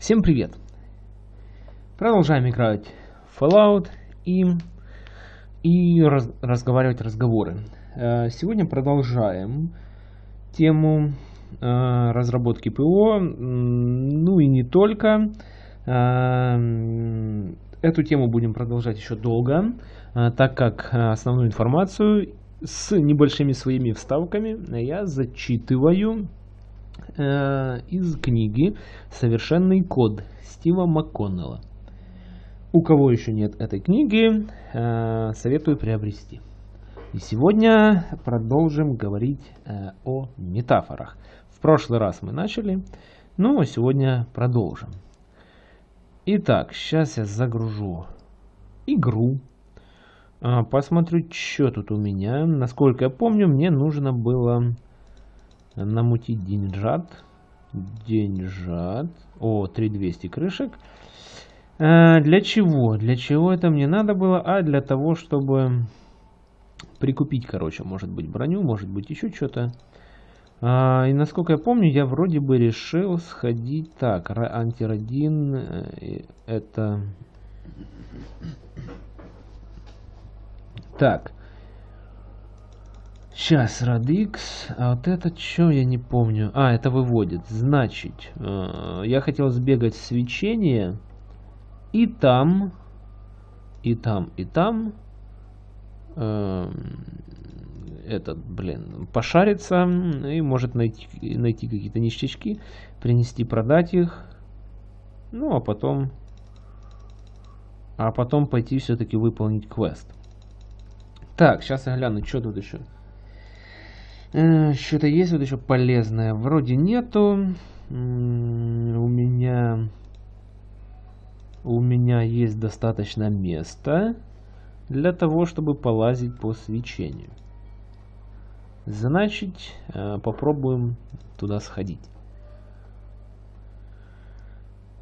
Всем привет! Продолжаем играть в Fallout и, и раз, разговаривать разговоры. Э, сегодня продолжаем тему э, разработки ПО, ну и не только. Э, эту тему будем продолжать еще долго, так как основную информацию с небольшими своими вставками я зачитываю э, из книги «Совершенный код» Стива МакКоннелла. У кого еще нет этой книги, э, советую приобрести. И сегодня продолжим говорить э, о метафорах. В прошлый раз мы начали, ну а сегодня продолжим. Итак, сейчас я загружу игру. Э, посмотрю, что тут у меня. Насколько я помню, мне нужно было намутить деньжат. Деньжат. О, 3200 крышек. А, для чего? Для чего это мне надо было? А для того, чтобы прикупить, короче, может быть броню, может быть еще что-то. А, и насколько я помню, я вроде бы решил сходить так. Антирадин э, это... Так. Сейчас, Radix. А вот это что, я не помню. А, это выводит. Значит, э, я хотел сбегать свечение. И там, и там, и там. Э, этот, блин, пошариться. И может найти, найти какие-то ништячки. Принести, продать их. Ну, а потом... А потом пойти все-таки выполнить квест. Так, сейчас я гляну, что тут еще. Э, Что-то есть вот еще полезное? Вроде нету. У меня... У меня есть достаточно места для того, чтобы полазить по свечению. Значит, э, попробуем туда сходить.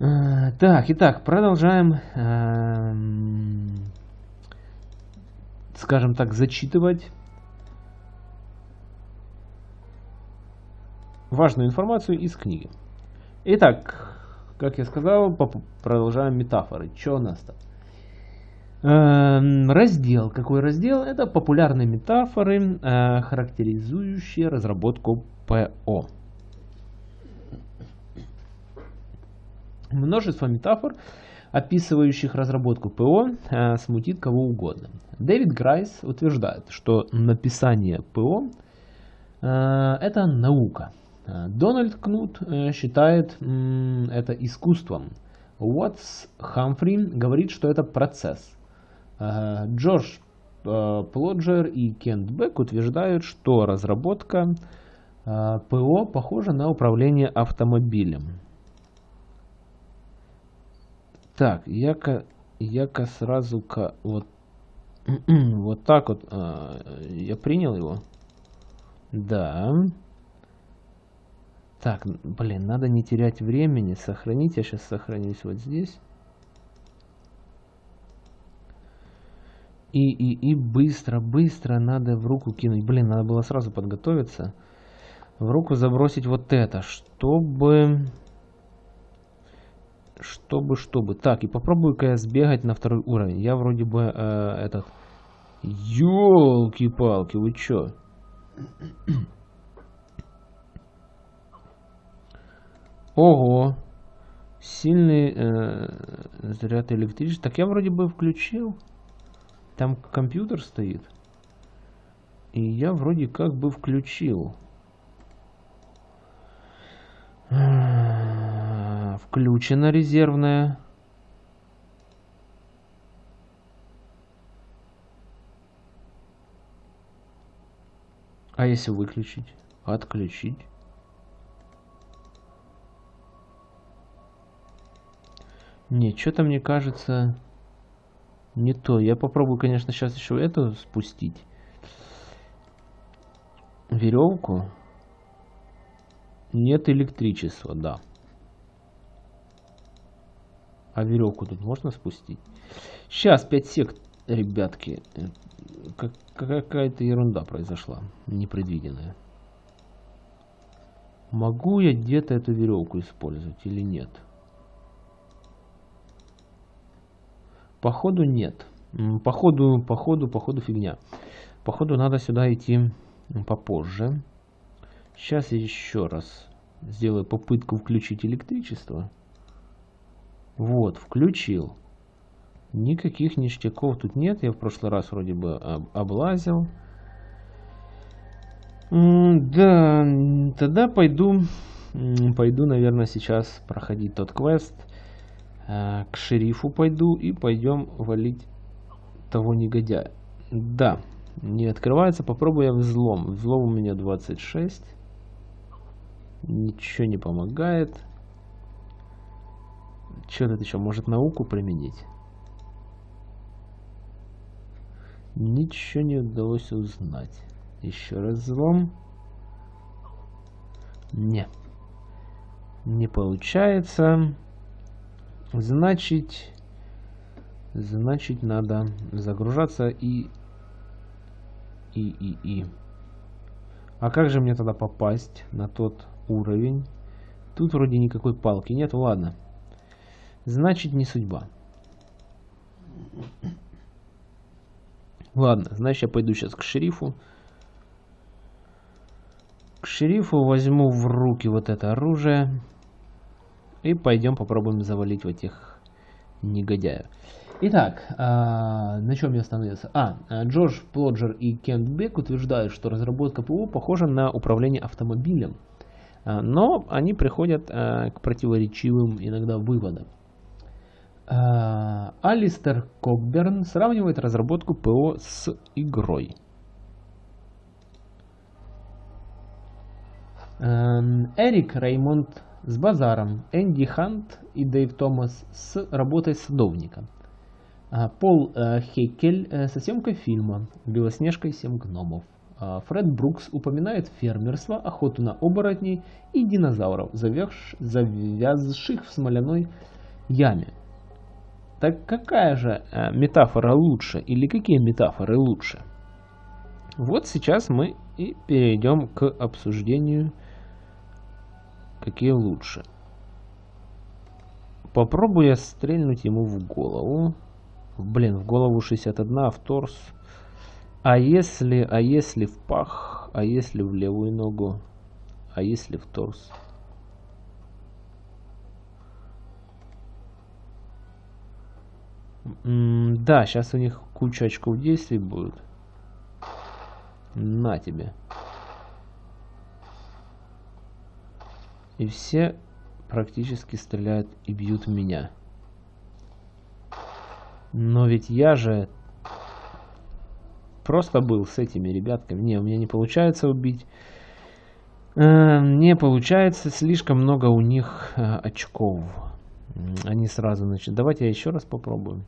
Э, так, итак, продолжаем, скажем так, зачитывать важную информацию из книги. Итак, как я сказал, продолжаем метафоры. Что у нас там? Эм, раздел. Какой раздел? Это популярные метафоры, э, характеризующие разработку ПО. Множество метафор, описывающих разработку ПО, э, смутит кого угодно. Дэвид Грайс утверждает, что написание ПО э, это наука. Э, Дональд Кнут э, считает это искусством. Уотс Хамфри говорит, что это процесс. Э, Джордж Плоджер и Кент Бек утверждают, что разработка ПО похожа на управление автомобилем. Так, я-ка я сразу ка вот, вот так вот я принял его. Да. Так, блин, надо не терять времени. Сохранить. Я сейчас сохранюсь вот здесь. И, и, и быстро, быстро надо в руку кинуть. Блин, надо было сразу подготовиться. В руку забросить вот это, чтобы... Чтобы, чтобы. Так, и попробую-ка я сбегать на второй уровень. Я вроде бы э, этот... Ёлки-палки, вы чё? Ого! Сильный э, заряд электричества. Так я вроде бы включил. Там компьютер стоит. И я вроде как бы включил. Включена резервная. А если выключить? Отключить? Не, что-то мне кажется не то. Я попробую, конечно, сейчас еще эту спустить. Веревку. Нет электричества, да. А веревку тут можно спустить? Сейчас, 5 сек, ребятки. Какая-то ерунда произошла, непредвиденная. Могу я где-то эту веревку использовать или нет? Нет. Походу нет. Походу, походу, походу фигня. Походу надо сюда идти попозже. Сейчас еще раз сделаю попытку включить электричество. Вот, включил. Никаких ништяков тут нет. Я в прошлый раз вроде бы облазил. Да, тогда пойду, пойду, наверное, сейчас проходить тот квест. Э, к шерифу пойду и пойдем валить того негодяя. Да, не открывается. Попробуем взлом. Взлом у меня 26. Ничего не помогает. Что тут еще? Может науку применить? Ничего не удалось узнать. Еще раз взлом. Не. Не получается. Значит, значит надо загружаться и и и и. А как же мне тогда попасть на тот уровень? Тут вроде никакой палки нет. Ладно. Значит не судьба. Ладно, значит я пойду сейчас к шерифу. К шерифу возьму в руки вот это оружие. И пойдем попробуем завалить в этих негодяев. Итак, а, на чем я остановился? А, Джордж Плоджер и Кент Бек утверждают, что разработка ПО похожа на управление автомобилем. А, но они приходят а, к противоречивым иногда выводам. А, Алистер Кокберн сравнивает разработку ПО с игрой. Эм, Эрик Реймонд с базаром, Энди Хант и Дэйв Томас с работой садовника. А, Пол э, Хейкель э, со съемкой фильма «Белоснежка и семь гномов». А, Фред Брукс упоминает фермерство, охоту на оборотней и динозавров, завязших в смоляной яме. Так какая же э, метафора лучше или какие метафоры лучше? Вот сейчас мы и перейдем к обсуждению какие лучше. Попробую я стрельнуть ему в голову. Блин, в голову 61, а в торс. А если, а если в пах? А если в левую ногу? А если в торс? М -м да, сейчас у них куча очков действий будет. На тебе. И все практически стреляют и бьют меня. Но ведь я же просто был с этими ребятками. Не, у меня не получается убить. Э, не получается, слишком много у них э, очков. Они сразу начнут. Давайте я еще раз попробую.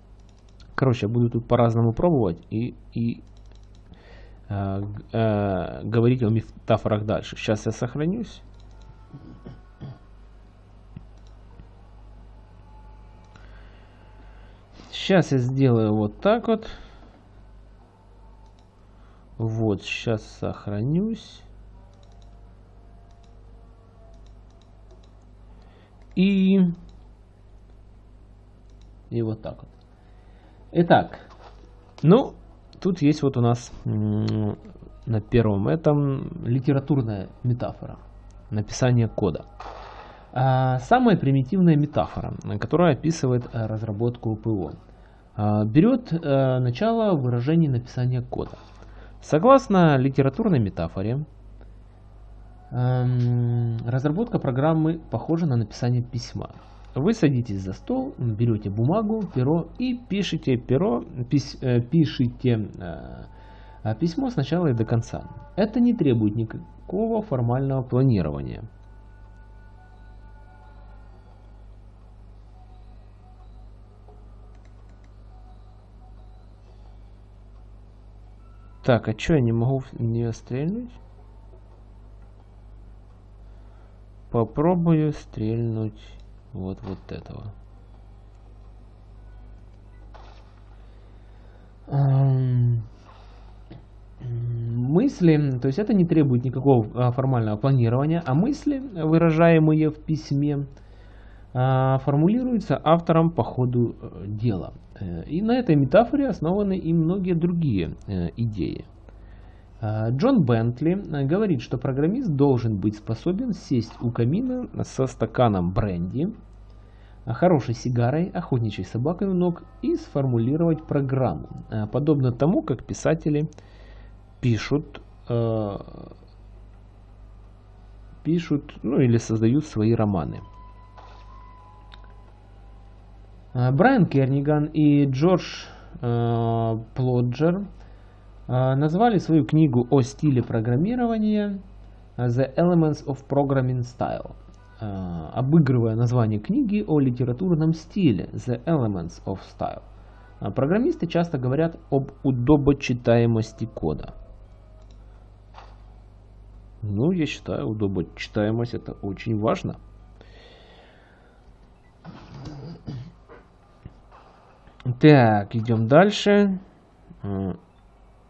Короче, я буду тут по-разному пробовать и, и э, э, говорить о метафорах дальше. Сейчас я сохранюсь. Сейчас я сделаю вот так вот. Вот, сейчас сохранюсь. И... И вот так вот. Итак, ну, тут есть вот у нас на первом этом литературная метафора. Написание кода. А, самая примитивная метафора, которая описывает разработку ПО. А, берет э, начало выражения написания кода. Согласно литературной метафоре, эм, разработка программы похожа на написание письма. Вы садитесь за стол, берете бумагу, перо и пишите перо, пис, э, пишите письмо сначала и до конца. Это не требует никакого формального планирования. Так, а что я не могу не стрельнуть? Попробую стрельнуть вот вот этого. Мысли, то есть это не требует никакого а, формального планирования, а мысли, выражаемые в письме, формулируется автором по ходу э, дела. Э, и на этой метафоре основаны и многие другие э, идеи. А, Джон Бентли говорит, что программист должен быть способен сесть у камина со стаканом бренди, хорошей сигарой, охотничьей собакой у ног и сформулировать программу, подобно тому, как писатели пишут, пишут ну, или создают свои романы. Э, Брайан Керниган и Джордж э, Плоджер э, назвали свою книгу о стиле программирования The Elements of Programming Style, обыгрывая название книги о литературном стиле The Elements of Style. Программисты часто говорят об удобочитаемости кода. Ну, я считаю, удобочитаемость это очень важно. Так, идем дальше. А,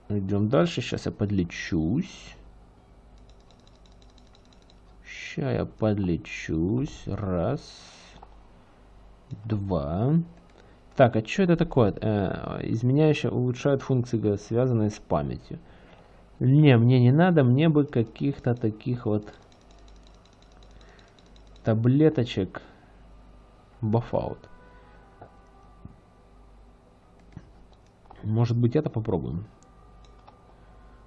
идем дальше. Сейчас я подлечусь. Сейчас я подлечусь. Раз. Два. Так, а что это такое? Э, изменяющая улучшает функции, связанные с памятью. Не, мне не надо. Мне бы каких-то таких вот таблеточек. Бафаут. Может быть это попробуем.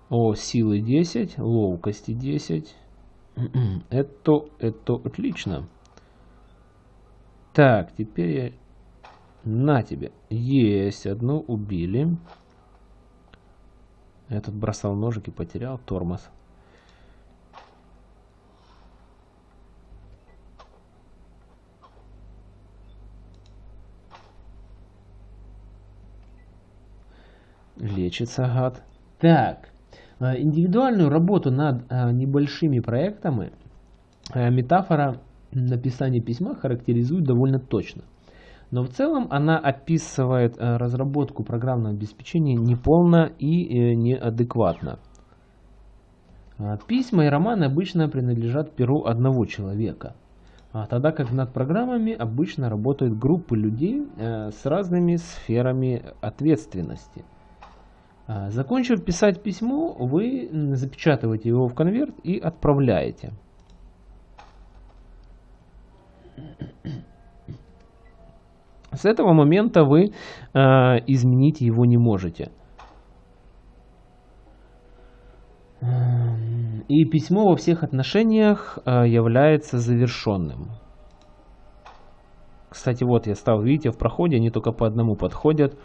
О, силы 10, ловкости 10. это, это отлично. Так, теперь я... На тебе. Есть, одну убили. Этот бросал ножик и потерял тормоз. Лечится гад. Так, э, индивидуальную работу над э, небольшими проектами э, метафора написания письма характеризует довольно точно. Но в целом она описывает разработку программного обеспечения неполно и неадекватно. Письма и романы обычно принадлежат перу одного человека, тогда как над программами обычно работают группы людей с разными сферами ответственности. А, закончив писать письмо, вы запечатываете его в конверт и отправляете. С этого момента вы э, изменить его не можете. И письмо во всех отношениях э, является завершенным. Кстати, вот я стал, видите, в проходе они только по одному подходят,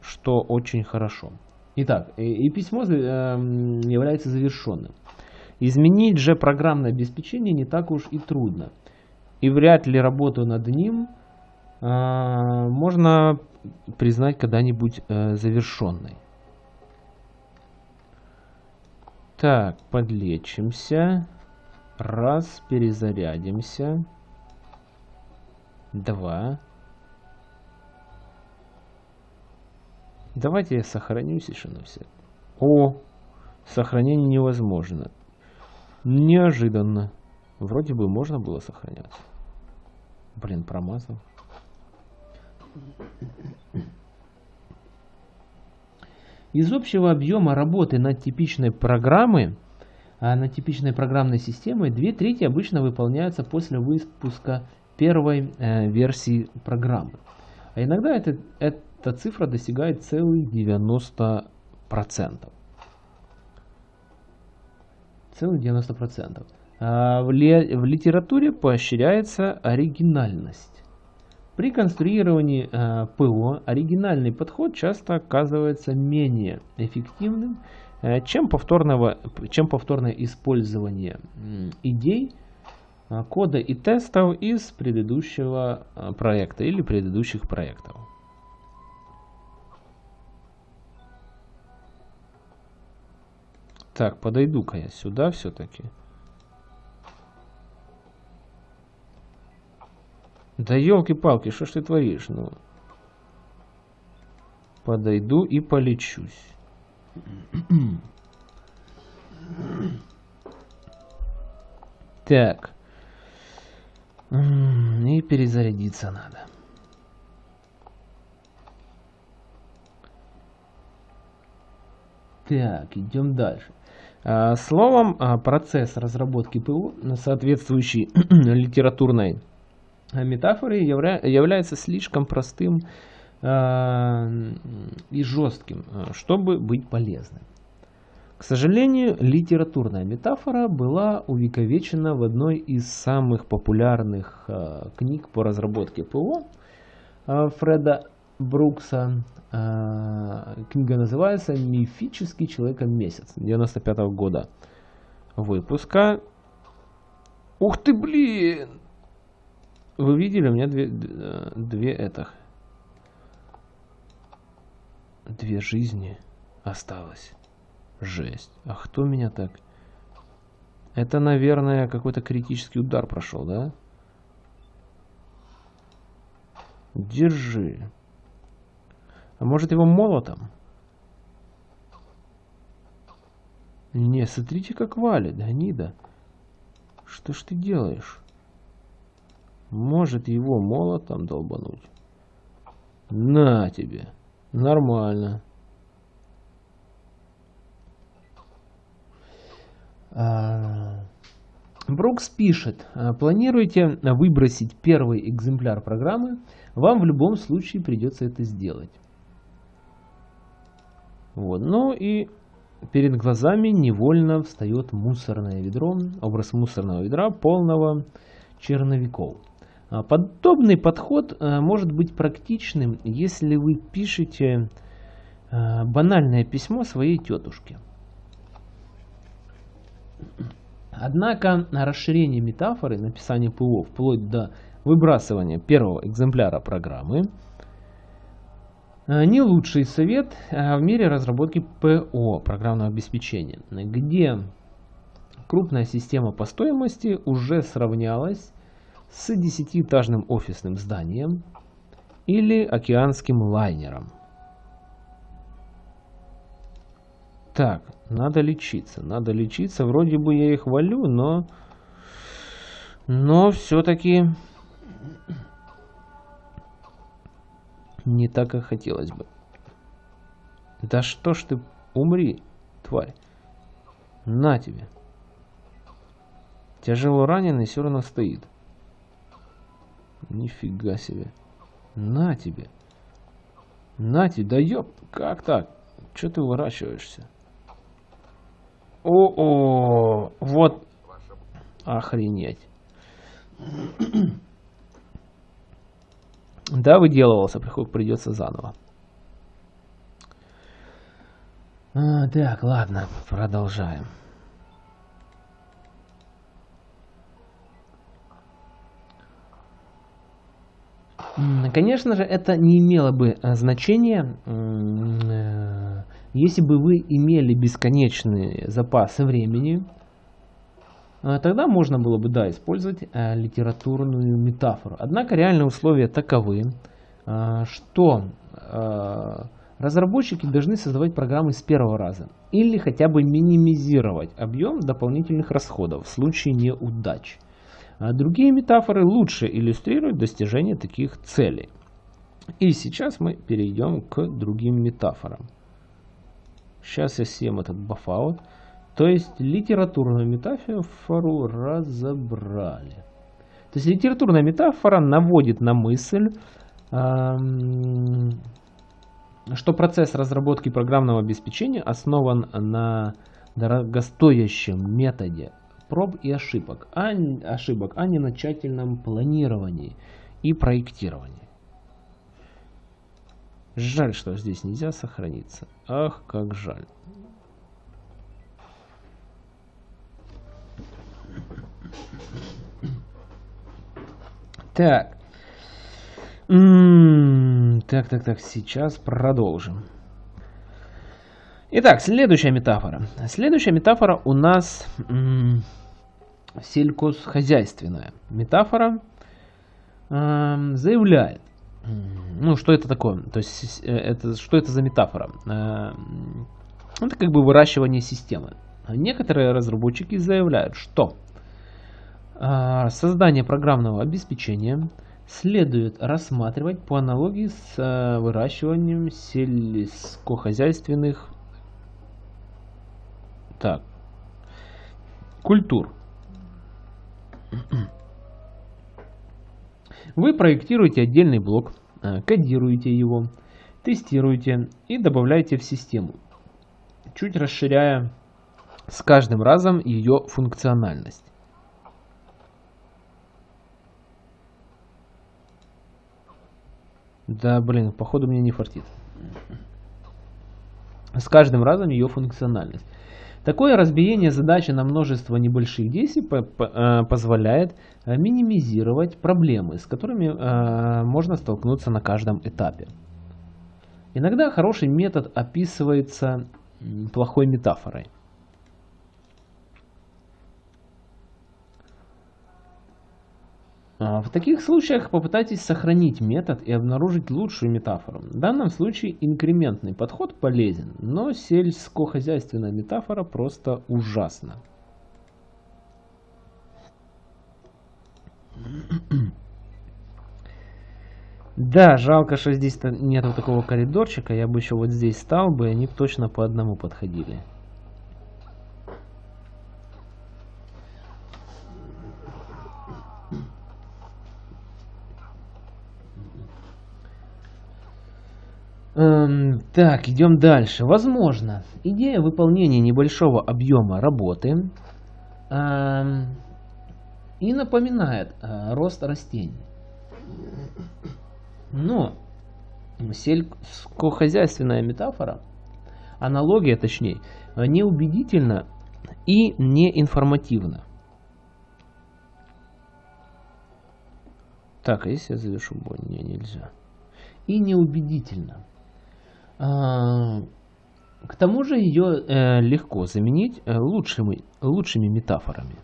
что очень хорошо. Итак, и, и письмо э, является завершенным. Изменить же программное обеспечение не так уж и трудно. И вряд ли работу над ним э, можно признать когда-нибудь э, завершенной. Так, подлечимся. Раз, перезарядимся. Два. Давайте я сохранюсь еще на все. О, сохранение невозможно. Неожиданно. Вроде бы можно было сохраняться. Блин, промазал. Из общего объема работы над типичной программой, а над типичной программной системой, две трети обычно выполняются после выпуска первой э, версии программы. А иногда это, это эта цифра достигает целых 90%. Целых 90%. А в, в литературе поощряется оригинальность. При конструировании э, ПО оригинальный подход часто оказывается менее эффективным, э, чем, повторного, чем повторное использование идей, кода и тестов из предыдущего проекта или предыдущих проектов. Так, подойду-ка я сюда все-таки. Да елки-палки, что ж ты творишь? Ну, подойду и полечусь. Так. И перезарядиться надо. Так, идем дальше. А, словом, а, процесс разработки ПО соответствующей литературной метафорой явля является слишком простым а, и жестким, чтобы быть полезным. К сожалению, литературная метафора была увековечена в одной из самых популярных книг по разработке ПО Фреда Брукса. Э, книга называется «Мифический человека-месяц» 95 -го года выпуска. Ух ты, блин! Вы видели, у меня две, две этих. Две жизни осталось. Жесть. А кто меня так? Это, наверное, какой-то критический удар прошел, да? Держи. А может его молотом? Не, смотрите, как валит, гнида. Что ж ты делаешь? Может его молотом долбануть? На тебе. Нормально. А, Брукс пишет, «А, планируете выбросить первый экземпляр программы, вам в любом случае придется это сделать. Вот. Ну и перед глазами невольно встает мусорное ведро, образ мусорного ведра, полного черновиков. А, подобный подход может быть практичным, если вы пишете банальное письмо своей тетушке. Однако расширение метафоры, написание ПО вплоть до выбрасывания первого экземпляра программы э, не лучший совет э, в мире разработки ПО, программного обеспечения, где крупная система по стоимости уже сравнялась с десятиэтажным офисным зданием или океанским лайнером. Так, надо лечиться, надо лечиться. Вроде бы я их валю, но... Но все-таки... Не так, как хотелось бы. Да что ж ты... Умри, тварь. На тебе. Тяжело раненый все равно стоит. Нифига себе. На тебе. На тебе, да ёп, как так? Че ты уворачиваешься? О-о, вот охренеть. Да, выделывался, придется заново. А, так, ладно, продолжаем. Конечно же, это не имело бы э, значения, э, если бы вы имели бесконечный запас времени, тогда можно было бы, да, использовать литературную метафору. Однако реальные условия таковы, что разработчики должны создавать программы с первого раза или хотя бы минимизировать объем дополнительных расходов в случае неудач. А другие метафоры лучше иллюстрируют достижение таких целей. И сейчас мы перейдем к другим метафорам. Сейчас я съем этот бафаут. То есть литературную метафору разобрали. То есть литературная метафора наводит на мысль, что процесс разработки программного обеспечения основан на дорогостоящем методе проб и ошибок, а, ошибок, а не на тщательном планировании и проектировании. Жаль, что здесь нельзя сохраниться. Ах, как жаль. Так. М -м -м, так, так, так, сейчас продолжим. Итак, следующая метафора. Следующая метафора у нас сельхозхозяйственная. Метафора э, заявляет, ну что это такое, то есть э, это, что это за метафора? Это как бы выращивание системы. Некоторые разработчики заявляют, что создание программного обеспечения следует рассматривать по аналогии с э, выращиванием сельскохозяйственных так, культур. Вы проектируете отдельный блок, э, кодируете его, тестируете и добавляете в систему, чуть расширяя с каждым разом ее функциональность. Да, блин, походу мне не фартит. С каждым разом ее функциональность. Такое разбиение задачи на множество небольших действий э, позволяет э, минимизировать проблемы, с которыми э, можно столкнуться на каждом этапе. Иногда хороший метод описывается плохой метафорой. В таких случаях попытайтесь сохранить метод и обнаружить лучшую метафору. В данном случае инкрементный подход полезен, но сельскохозяйственная метафора просто ужасна. Да, жалко, что здесь нету такого коридорчика. Я бы еще вот здесь стал бы, и они точно по одному подходили. Эм, так, идем дальше. Возможно, идея выполнения небольшого объема работы эм, и напоминает э, рост растений. Но сельскохозяйственная метафора, аналогия точнее, неубедительна и неинформативна. Так, а если я завершу бой? Не, нельзя. И неубедительно. А, к тому же ее э, легко заменить э, лучшими, лучшими метафорами.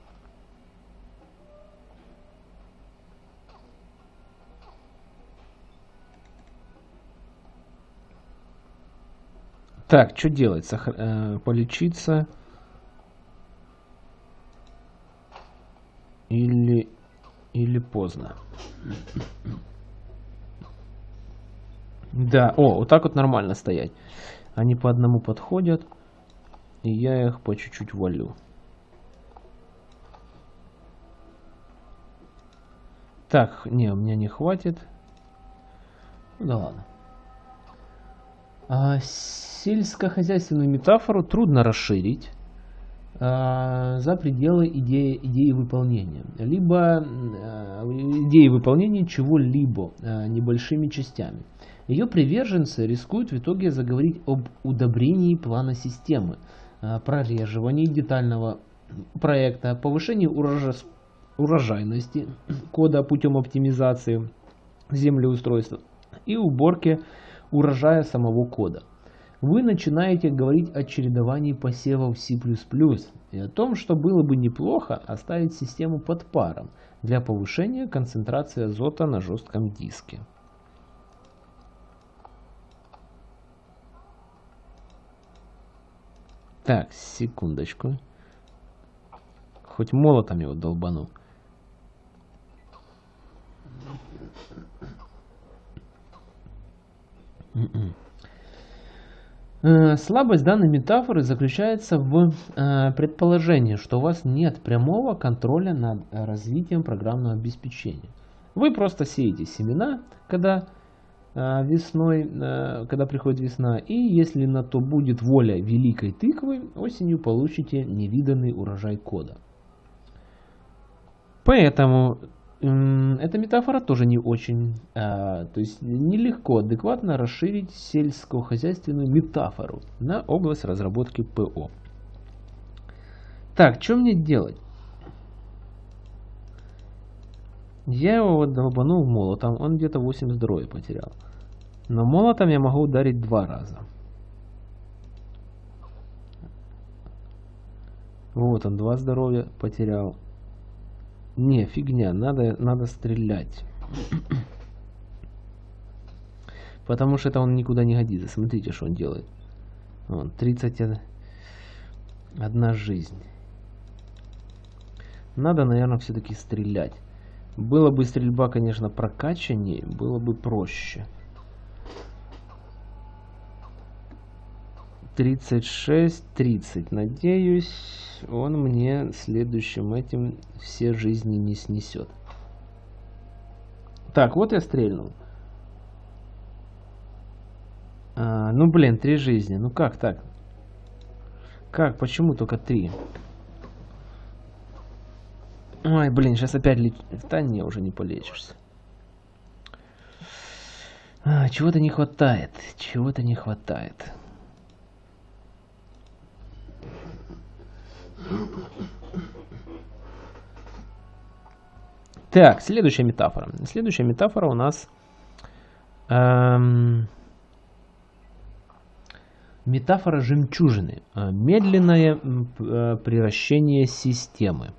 Так, что делать? Сохр... Э, полечиться. Или... Или поздно. Да, о, вот так вот нормально стоять. Они по одному подходят, и я их по чуть-чуть валю. Так, не, у меня не хватит. Ну да ладно. А, сельскохозяйственную метафору трудно расширить а, за пределы идеи, идеи выполнения. Либо а, идеи выполнения чего-либо а, небольшими частями. Ее приверженцы рискуют в итоге заговорить об удобрении плана системы, а, прореживании детального проекта, повышении урожайности кода путем оптимизации землеустройства и уборке урожая самого кода. Вы начинаете говорить о чередовании посевов C++ и о том, что было бы неплохо оставить систему под паром для повышения концентрации азота на жестком диске. Так, секундочку. Хоть молотом его долбану. Э, слабость данной метафоры заключается в э, предположении, что у вас нет прямого контроля над развитием программного обеспечения. Вы просто сеете семена, когда весной, а, когда приходит весна. И если на то будет воля великой тыквы, осенью получите невиданный урожай кода. Поэтому эта метафора тоже не очень, а, то есть нелегко адекватно расширить сельскохозяйственную метафору на область разработки ПО. Так, что мне делать? Я его вот долбанул молотом, он где-то 8 здоровья потерял. Но молотом я могу ударить два раза. Вот он, два здоровья потерял. Не, фигня, надо, надо стрелять. Потому что это он никуда не годится. Смотрите, что он делает. Вон, 31 жизнь. Надо, наверное, все-таки стрелять. Было бы стрельба, конечно, прокачаннее, было бы проще. 36, 30. Надеюсь, он мне следующим этим все жизни не снесет. Так, вот я стрельнул. А, ну, блин, три жизни. Ну как так? Как? Почему только три? Ой, блин, сейчас опять леч... Да не, уже не полечишься. А, чего-то не хватает. Чего-то не хватает. Так, следующая метафора. Следующая метафора у нас... Эм, метафора жемчужины. Э, медленное э, превращение системы.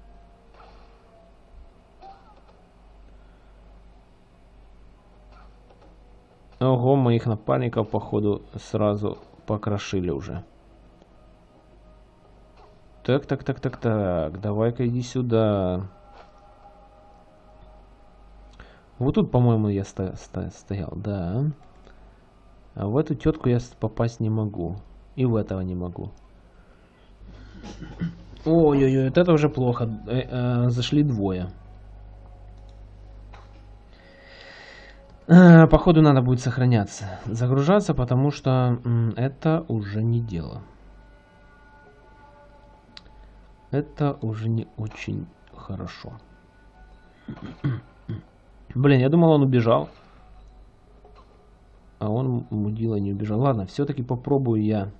Ого, моих напарников, походу, сразу покрошили уже. Так, так, так, так, так. Давай-ка иди сюда. Вот тут, по-моему, я сто сто стоял, да. А в эту тетку я попасть не могу. И в этого не могу. Ой-ой-ой, вот это уже плохо. Э -э, зашли двое. Походу надо будет сохраняться. Загружаться, потому что это уже не дело. Это уже не очень хорошо. Блин, я думал, он убежал. А он, мудила, не убежал. Ладно, все-таки попробую я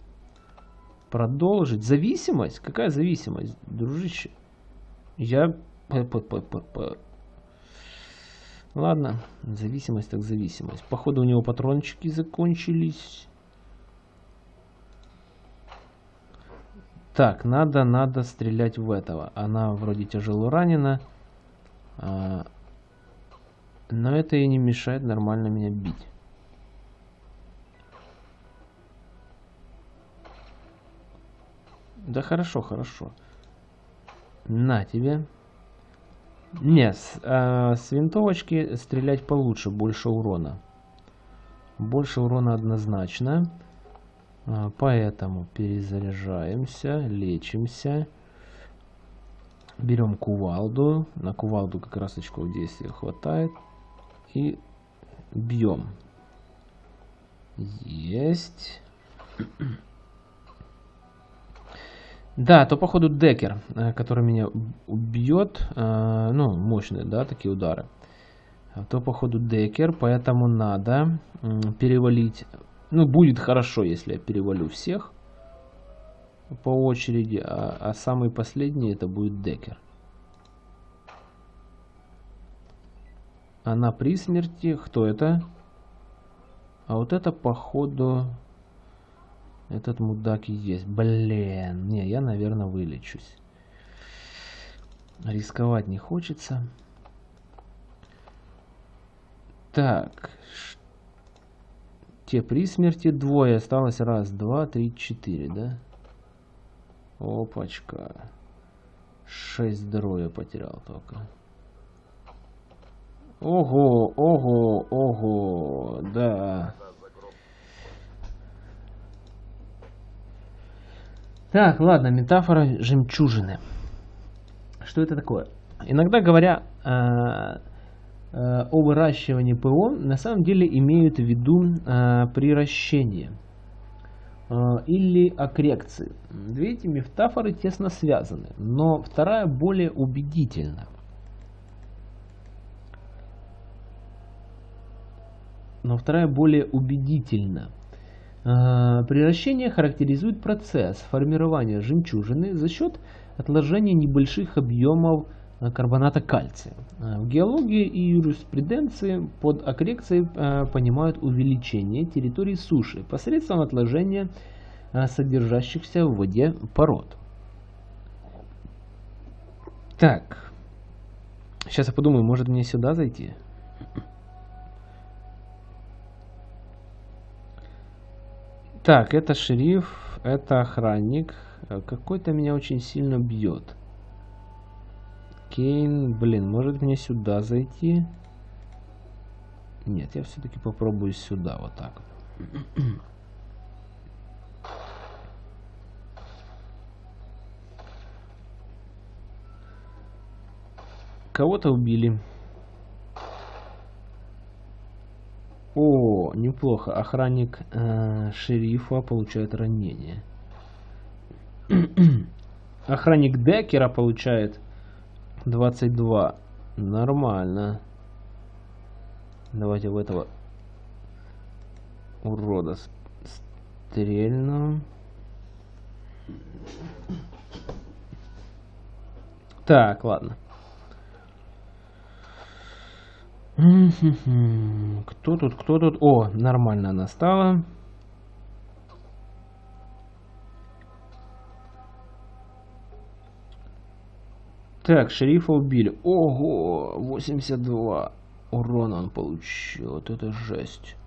продолжить. Зависимость? Какая зависимость, дружище? Я... Ладно, зависимость так зависимость. Походу у него патрончики закончились. Так, надо, надо стрелять в этого. Она вроде тяжело ранена. А, но это и не мешает нормально меня бить. Да хорошо, хорошо. На тебе. Нет, с, э, с винтовочки стрелять получше, больше урона. Больше урона однозначно. А, поэтому перезаряжаемся, лечимся. Берем кувалду. На кувалду как раз очков действия хватает. И бьем. Есть. Да, то походу декер, э, который меня убьет. Э, ну, мощные, да, такие удары. А то походу декер, поэтому надо перевалить ну, будет хорошо, если я перевалю всех по очереди, а, а самый последний это будет Декер. Она при смерти. Кто это? А вот это, походу, этот мудак и есть. Блин, не, я, наверное, вылечусь. Рисковать не хочется. Так, те при смерти двое. Осталось раз, два, три, четыре, да? Опачка. Шесть здоровья потерял только. Ого, ого, ого, да. Так, ладно, метафора жемчужины. Что это такое? Иногда говоря, э, Э, о выращивании ПО на самом деле имеют в виду э, приращение э, или окрекции. Две эти метафоры тесно связаны, но вторая более убедительна. Но вторая более убедительна. Приращение характеризует процесс формирования жемчужины за счет отложения небольших объемов Э, карбоната кальция. Э, в геологии и юриспруденции под аккрекцией э, понимают увеличение территории суши посредством отложения содержащихся в воде пород. Так, сейчас я подумаю, может мне сюда зайти? Так, это шериф, это охранник. Какой-то меня очень сильно бьет. Кейн. Блин, может мне сюда зайти? Нет, я все-таки попробую сюда, вот так. Кого-то убили. О, неплохо. Охранник э, шерифа получает ранение. Охранник Декера получает 22. Нормально. Давайте в этого урода стрельну. Так, ладно. Кто тут, кто тут? О, нормально она стала. Так, шерифа убили. Ого, 82 урона он получил. Вот это жесть.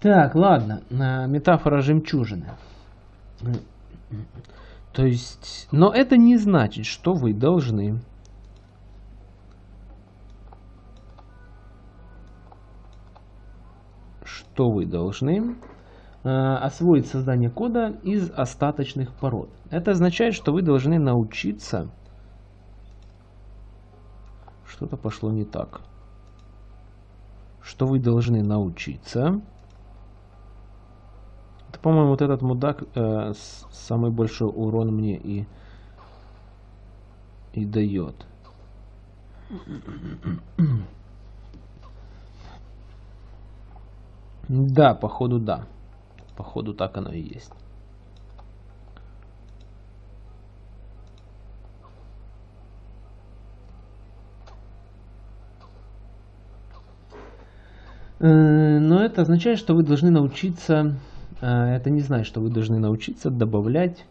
Так, ладно. Метафора жемчужины. То есть, но это не значит, что вы должны что вы должны э, освоить создание кода из остаточных пород. Это означает, что вы должны научиться... Что-то пошло не так. Что вы должны научиться... По-моему, вот этот мудак э, самый большой урон мне и, и дает. Да, походу да. Походу так оно и есть. Э, но это означает, что вы должны научиться, э, это не значит, что вы должны научиться добавлять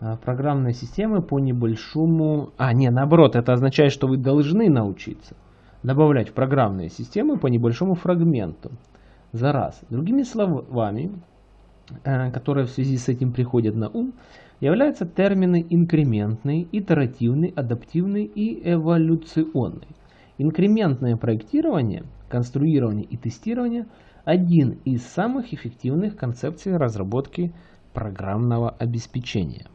э, программные системы по небольшому... А, не, наоборот, это означает, что вы должны научиться добавлять программные системы по небольшому фрагменту за раз. Другими словами, э, которые в связи с этим приходят на ум, являются термины инкрементный, итеративный, адаптивный и эволюционный. Инкрементное проектирование, конструирование и тестирование – один из самых эффективных концепций разработки программного обеспечения.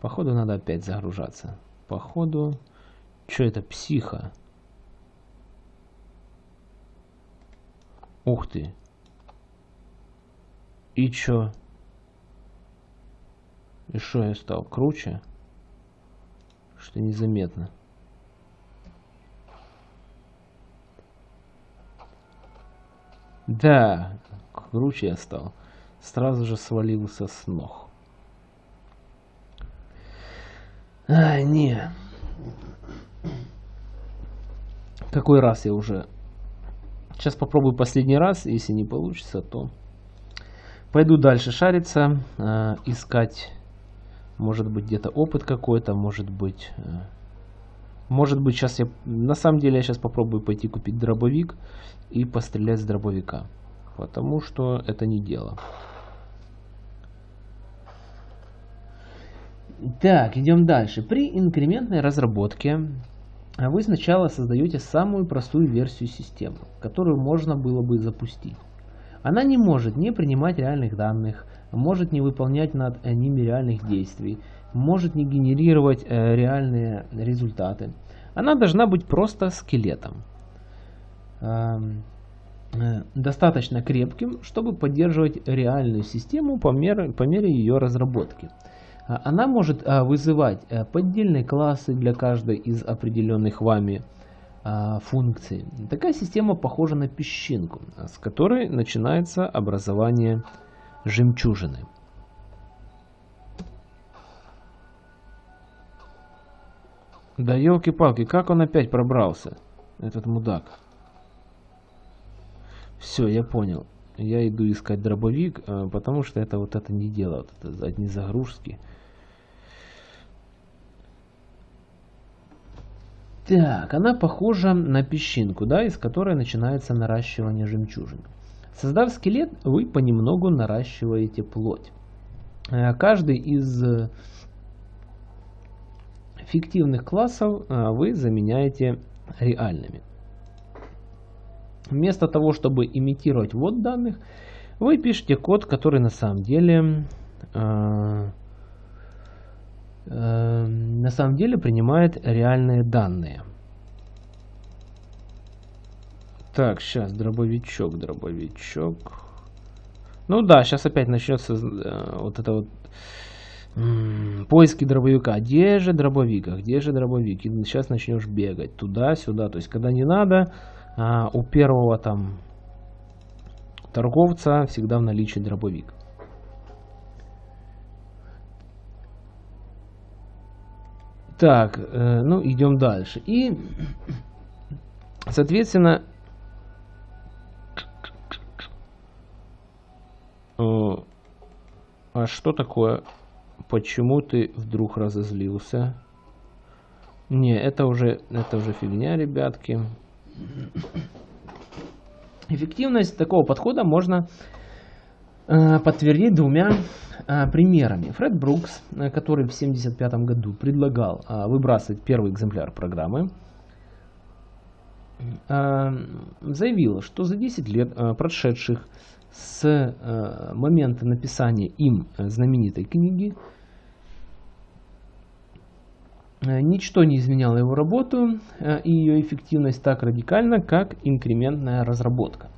Походу надо опять загружаться. Походу, что это психа? Ух ты. И чё? И что я стал круче? Что незаметно. Да, круче я стал. Сразу же свалился с ног. А, не. Какой раз я уже Сейчас попробую последний раз. Если не получится, то пойду дальше шариться, э, искать, может быть, где-то опыт какой-то, может быть... Э, может быть, сейчас я... На самом деле, я сейчас попробую пойти купить дробовик и пострелять с дробовика. Потому что это не дело. Так, идем дальше. При инкрементной разработке а вы сначала создаете самую простую версию системы, которую можно было бы запустить. Она не может не принимать реальных данных, может не выполнять над ними реальных действий, может не генерировать э, реальные результаты. Она должна быть просто скелетом. Э, достаточно крепким, чтобы поддерживать реальную систему по мере, по мере ее разработки. А, она может а, вызывать э, поддельные классы для каждой из определенных вами а, функций. Такая система похожа на песчинку, с которой начинается образование жемчужины. Да елки-палки, как он опять пробрался, этот мудак? Все, я понял. Я иду искать дробовик, потому что это вот это не дело, вот это одни загрузки. Так, она похожа на песчинку, да, из которой начинается наращивание жемчужин. Создав скелет, вы понемногу наращиваете плоть. э, каждый из фиктивных классов вы заменяете реальными. Вместо того, чтобы имитировать ввод данных, вы пишете код, который на самом деле э, э, на самом деле принимает реальные данные. Так, сейчас дробовичок, дробовичок. Ну да, сейчас опять начнется э, вот это вот поиски дробовика. Где же дробовик? А где же дробовик? И сейчас начнешь бегать туда-сюда. То есть, когда не надо, а у первого там торговца всегда в наличии дробовик. Так, э, ну идем дальше. И, соответственно, э, а что такое? Почему ты вдруг разозлился? Не, это уже, это уже фигня, ребятки. Эффективность такого подхода можно подтвердить двумя э, примерами. Фред Брукс, э, который в 1975 году предлагал э, выбрасывать первый экземпляр программы, э, заявил, что за 10 лет, э, прошедших с э, момента написания им знаменитой книги, Э, ничто не изменяло его работу э, и ее эффективность так радикально, как инкрементная разработка.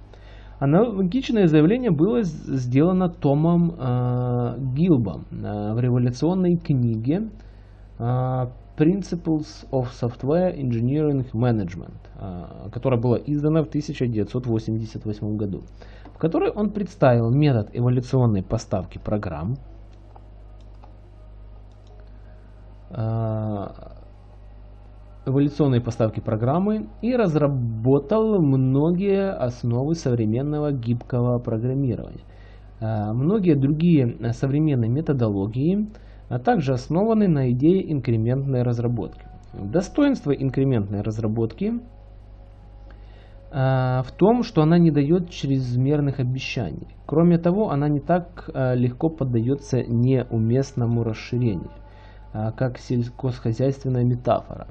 Аналогичное заявление было сделано Томом э, Гилбом э, в революционной книге э, Principles of Software Engineering Management, э, которая была издана в 1988 году, в которой он представил метод эволюционной поставки программ, Э, эволюционной поставки программы и разработал многие основы современного гибкого программирования. Э, многие другие современные методологии а также основаны на идее инкрементной разработки. Достоинство инкрементной разработки э, в том, что она не дает чрезмерных обещаний. Кроме того, она не так легко поддается неуместному расширению. А, как сельскохозяйственная метафора.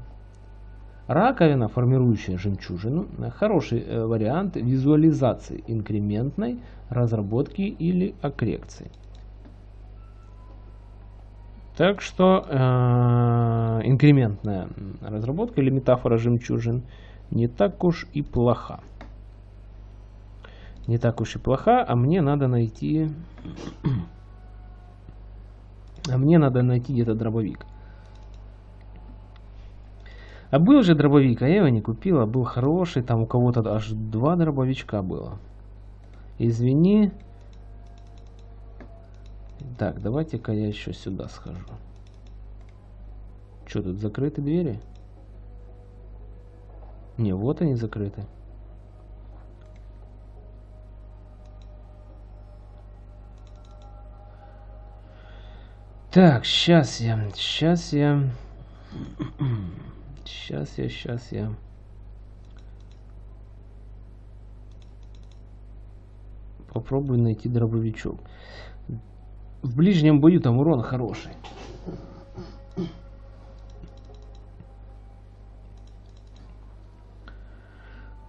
Раковина, формирующая жемчужину, хороший э, вариант визуализации инкрементной разработки или аккрекции. Так что э, инкрементная разработка или метафора жемчужин не так уж и плоха. Не так уж и плоха, а мне надо найти а мне надо найти где-то дробовик. А был же дробовик, а я его не купила. Был хороший, там у кого-то аж два дробовичка было. Извини. Так, давайте-ка я еще сюда схожу. Что тут, закрыты двери? Не, вот они закрыты. Так, сейчас я, сейчас я, сейчас я, сейчас я. Попробую найти дробовичок. В ближнем бою там урон хороший.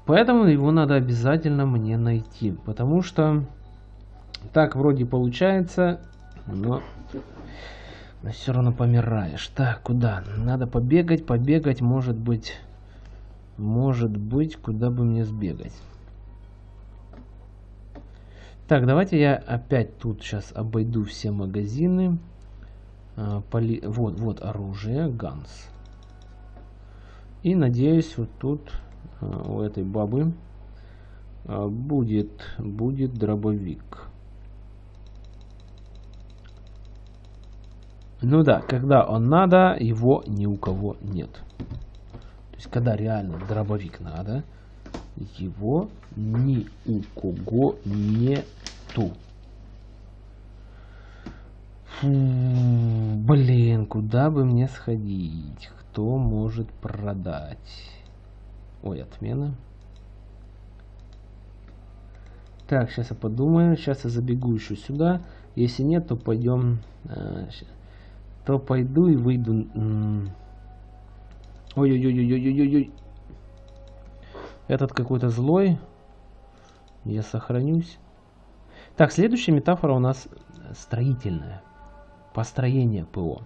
Поэтому его надо обязательно мне найти. Потому что так вроде получается, но но все равно помираешь. Так, куда? Надо побегать, побегать, может быть... Может быть, куда бы мне сбегать. Так, давайте я опять тут сейчас обойду все магазины. А, поли... Вот, вот оружие, ганс. И надеюсь, вот тут а, у этой бабы а, будет, будет дробовик. Ну да, когда он надо, его ни у кого нет. То есть, когда реально дробовик надо, его ни у кого нету. Фу, блин, куда бы мне сходить? Кто может продать? Ой, отмена. Так, сейчас я подумаю. Сейчас я забегу еще сюда. Если нет, то пойдем... Э, то пойду и выйду... Ой-ой-ой-ой-ой-ой-ой. Этот какой-то злой. Я сохранюсь. Так, следующая метафора у нас строительная. Построение ПО.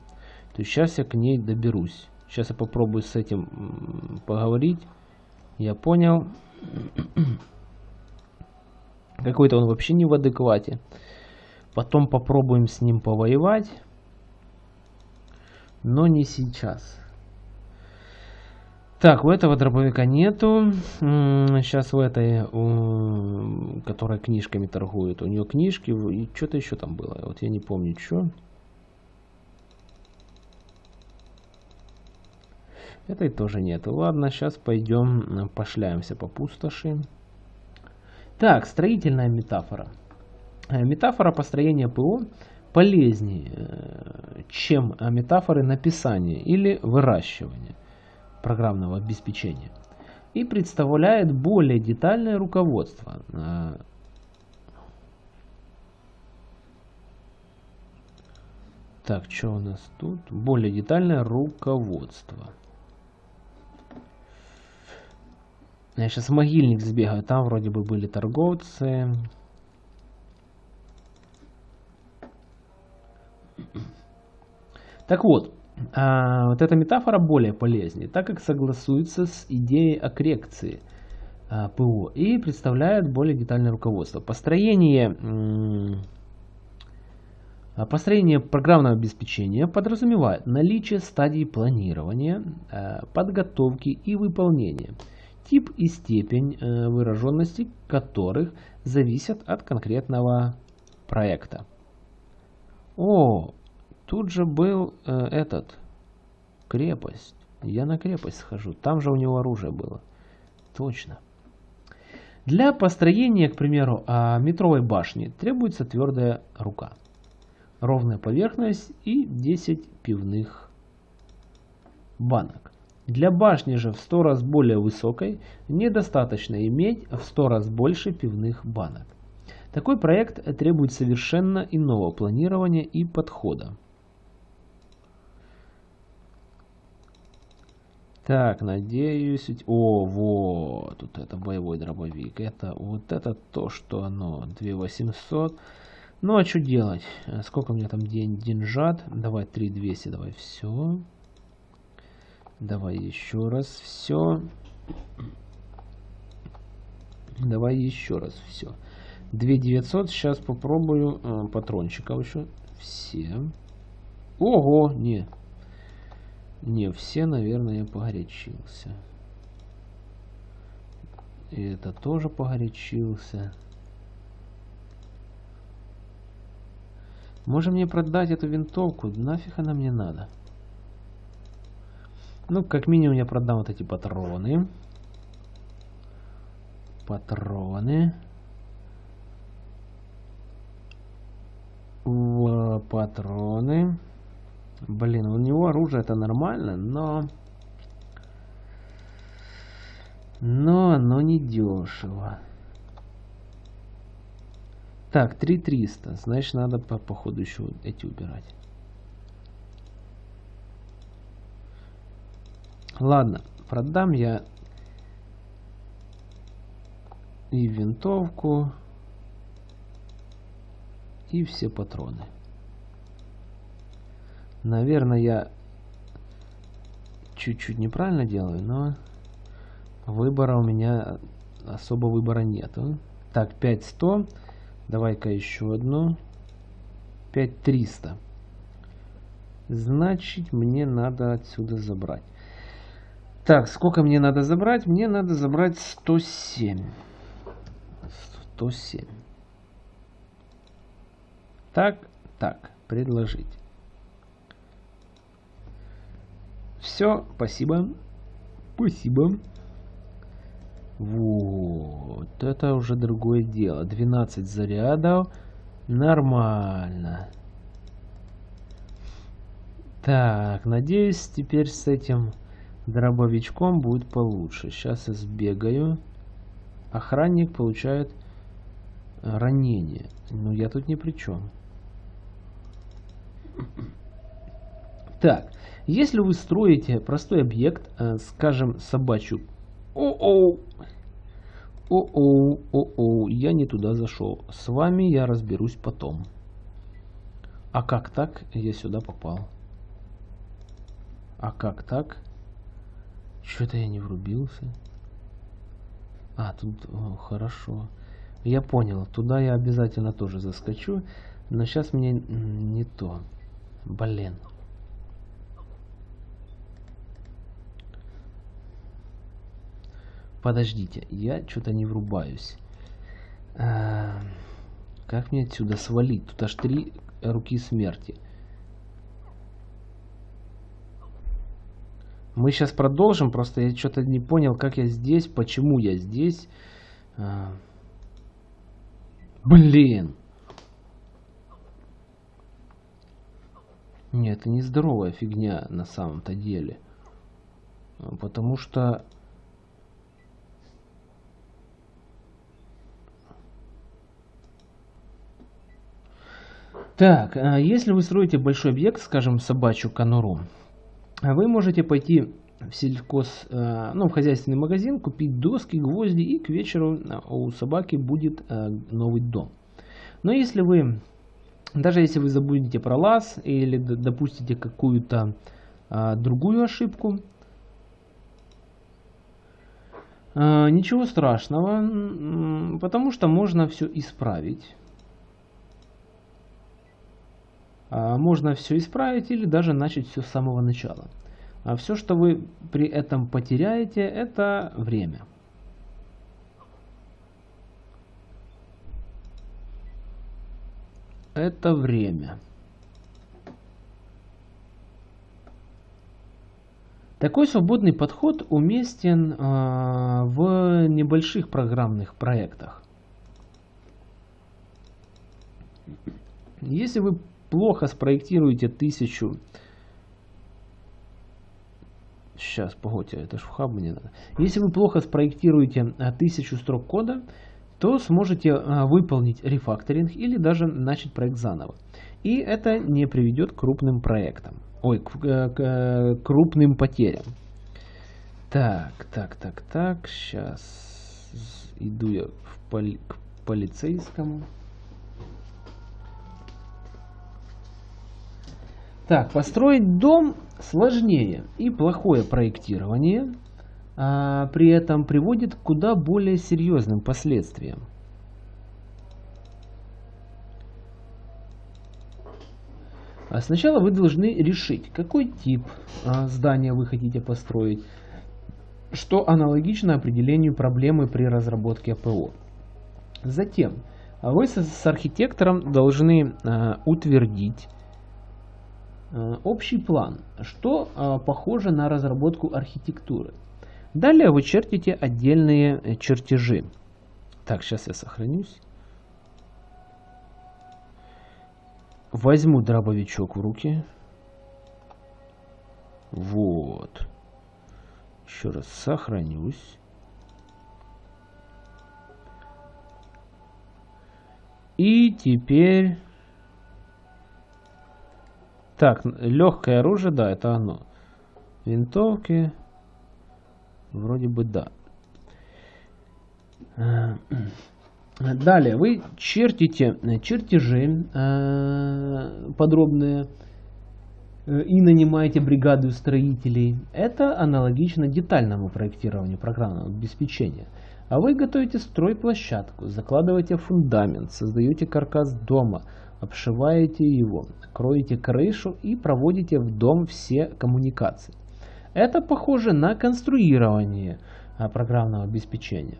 То есть сейчас я к ней доберусь. Сейчас я попробую с этим поговорить. Я понял. Какой-то он вообще не в адеквате. Потом попробуем с ним повоевать. Но не сейчас. Так, у этого дробовика нету. Сейчас у этой, у, которая книжками торгует, у нее книжки и что-то еще там было. Вот я не помню, что. Этой тоже нету. Ладно, сейчас пойдем пошляемся по пустоши. Так, строительная метафора. Э, метафора построения ПО полезнее, э, чем метафоры написания или выращивания программного обеспечения и представляет более детальное руководство. Э, так, что у нас тут? Более детальное руководство. Я сейчас могильник сбегаю, там вроде бы были торговцы. Так вот, а, вот эта метафора более полезнее, так как согласуется с идеей о коррекции а, ПО и представляет более детальное руководство. Построение, а, построение программного обеспечения подразумевает наличие стадий планирования, а, подготовки и выполнения, тип и степень а, выраженности которых зависят от конкретного проекта. О, Тут же был э, этот, крепость. Я на крепость схожу. Там же у него оружие было. Точно. Для построения, к примеру, а, метровой башни требуется твердая рука, ровная поверхность и 10 пивных банок. Для башни же в 100 раз более высокой недостаточно иметь в 100 раз больше пивных банок. Такой проект требует совершенно иного планирования и подхода. Так, надеюсь... О, вот, тут это боевой дробовик. Это вот это то, что оно. 2800. Ну, а что делать? Сколько у меня там день деньжат? Давай 3200, давай все. Давай еще раз все. Давай еще раз все. 2900. Сейчас попробую э, патрончиков еще. Все. Ого, не. Не, все, наверное, я погорячился. И это тоже погорячился. Можем мне продать эту винтовку? Нафиг она мне надо? Ну, как минимум я продам вот эти патроны. Патроны. В патроны. Блин, у него оружие это нормально, но... Но оно не дешево. Так, 3300. Значит, надо по, по ходу еще эти убирать. Ладно, продам я и винтовку, и все патроны. Наверное, я чуть-чуть неправильно делаю, но выбора у меня особо выбора нету. Так, 5100. Давай-ка еще одну. 5300. Значит, мне надо отсюда забрать. Так, сколько мне надо забрать? Мне надо забрать 107. 107. Так, так, предложить. Все, спасибо. Спасибо. Вот, это уже другое дело. 12 зарядов. Нормально. Так, надеюсь, теперь с этим дробовичком будет получше. Сейчас я сбегаю. Охранник получает ранение. Ну, я тут ни при чем. Так, если вы строите простой объект, э, скажем, собачью... О-оу! О-оу, о-оу, я не туда зашел. С вами я разберусь потом. А как так я сюда попал? А как так? Что-то я не врубился. А, тут о, хорошо. Я понял, туда я обязательно тоже заскочу. Но сейчас мне не то. Блин. Подождите, я что-то не врубаюсь. А, как мне отсюда свалить? Тут аж три руки смерти. Мы сейчас продолжим, просто я что-то не понял, как я здесь, почему я здесь. А, блин! Нет, это не здоровая фигня на самом-то деле. Потому что Так, а если вы строите большой объект, скажем, собачью конуру, вы можете пойти в сельхоз, э, ну, в хозяйственный магазин, купить доски, гвозди, и к вечеру э, у собаки будет э, новый дом. Но если вы, даже если вы забудете про лаз или допустите какую-то другую ошибку, ничего страшного, потому что можно все исправить. А, можно все исправить или даже начать все с самого начала. А все, что вы при этом потеряете, это время. Это время. Такой свободный подход уместен э, в небольших программных проектах. Если вы плохо спроектируете тысячу... Сейчас, погодьте, это ж в хаб мне надо. Если вы плохо спроектируете а, тысячу строк кода, то сможете а, выполнить рефакторинг или даже начать проект заново. И это не приведет к крупным проектам. Ой, к, к, к крупным потерям. Так, так, так, так. Сейчас иду я в поли к полицейскому. Так, построить дом сложнее и плохое проектирование при этом приводит к куда более серьезным последствиям. А сначала вы должны решить, какой тип а, здания вы хотите построить, что аналогично определению проблемы при разработке АПО. Затем вы с архитектором должны а, утвердить общий план, что похоже на разработку архитектуры. Далее вы чертите отдельные э, чертежи. Так, сейчас я сохранюсь. Возьму дробовичок в руки. Вот. Еще раз сохранюсь. И теперь так, легкое оружие, да, это оно. Винтовки. Вроде бы да. Э, далее, вы чертите чертежи э, подробные э, и нанимаете бригаду строителей. Это аналогично детальному проектированию программного обеспечения. А вы готовите стройплощадку, закладываете фундамент, создаете каркас дома – обшиваете его, кроете крышу и проводите в дом все коммуникации. Это похоже на конструирование а, программного обеспечения.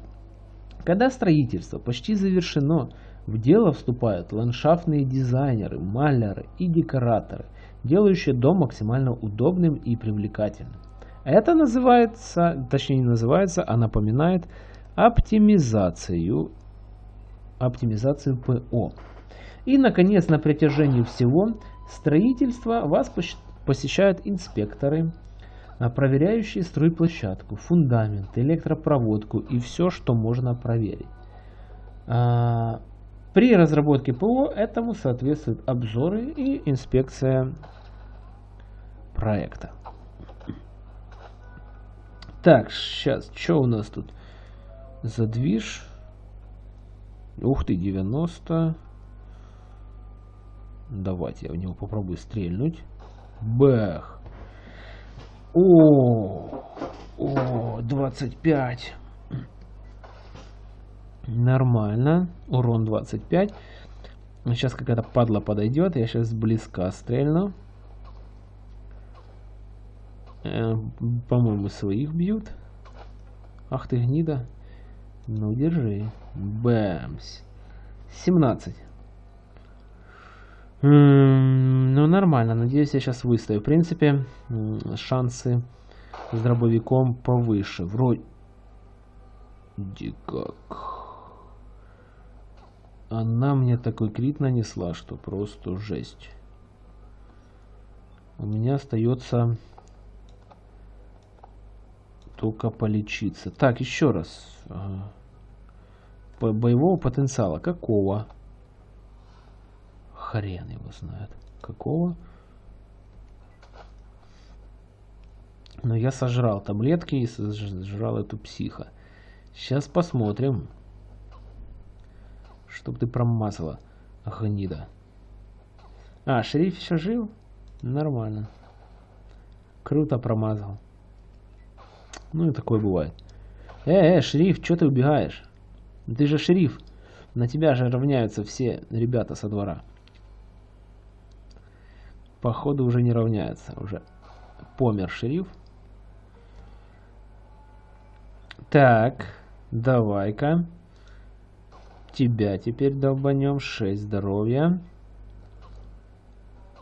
Когда строительство почти завершено, в дело вступают ландшафтные дизайнеры, маляры и декораторы, делающие дом максимально удобным и привлекательным. Это называется, точнее не называется, а напоминает оптимизацию, оптимизацию ПО. И, наконец, на протяжении всего строительства вас посещают инспекторы, проверяющие стройплощадку, фундамент, электропроводку и все, что можно проверить. А, При разработке ПО этому соответствуют обзоры и инспекция проекта. Так, сейчас, что у нас тут? Задвиж. Ух ты, 90. Давайте я в него попробую стрельнуть. Бэх. О, о, 25. Нормально. Урон 25. Сейчас какая-то падла подойдет. Я сейчас близко стрельну. Э, По-моему, своих бьют. Ах ты гнида. Ну, держи. Бэмс. 17. Ну, нормально. Надеюсь, я сейчас выстою. В принципе, шансы с дробовиком повыше. Вроде... как. Она мне такой крит нанесла, что просто жесть. У меня остается только полечиться. Так, еще раз. По боевого потенциала. Какого? Хрен его знает. Какого? Но я сожрал таблетки и сожрал эту психа. Сейчас посмотрим. Чтоб ты промазала, гнида. А, шериф еще жил? Нормально. Круто промазал. Ну и такое бывает. Э, э, шериф, что ты убегаешь? Ты же шериф. На тебя же равняются все ребята со двора. Походу уже не равняются. Уже помер шериф. Так, давай-ка. Тебя теперь долбанем. 6 здоровья.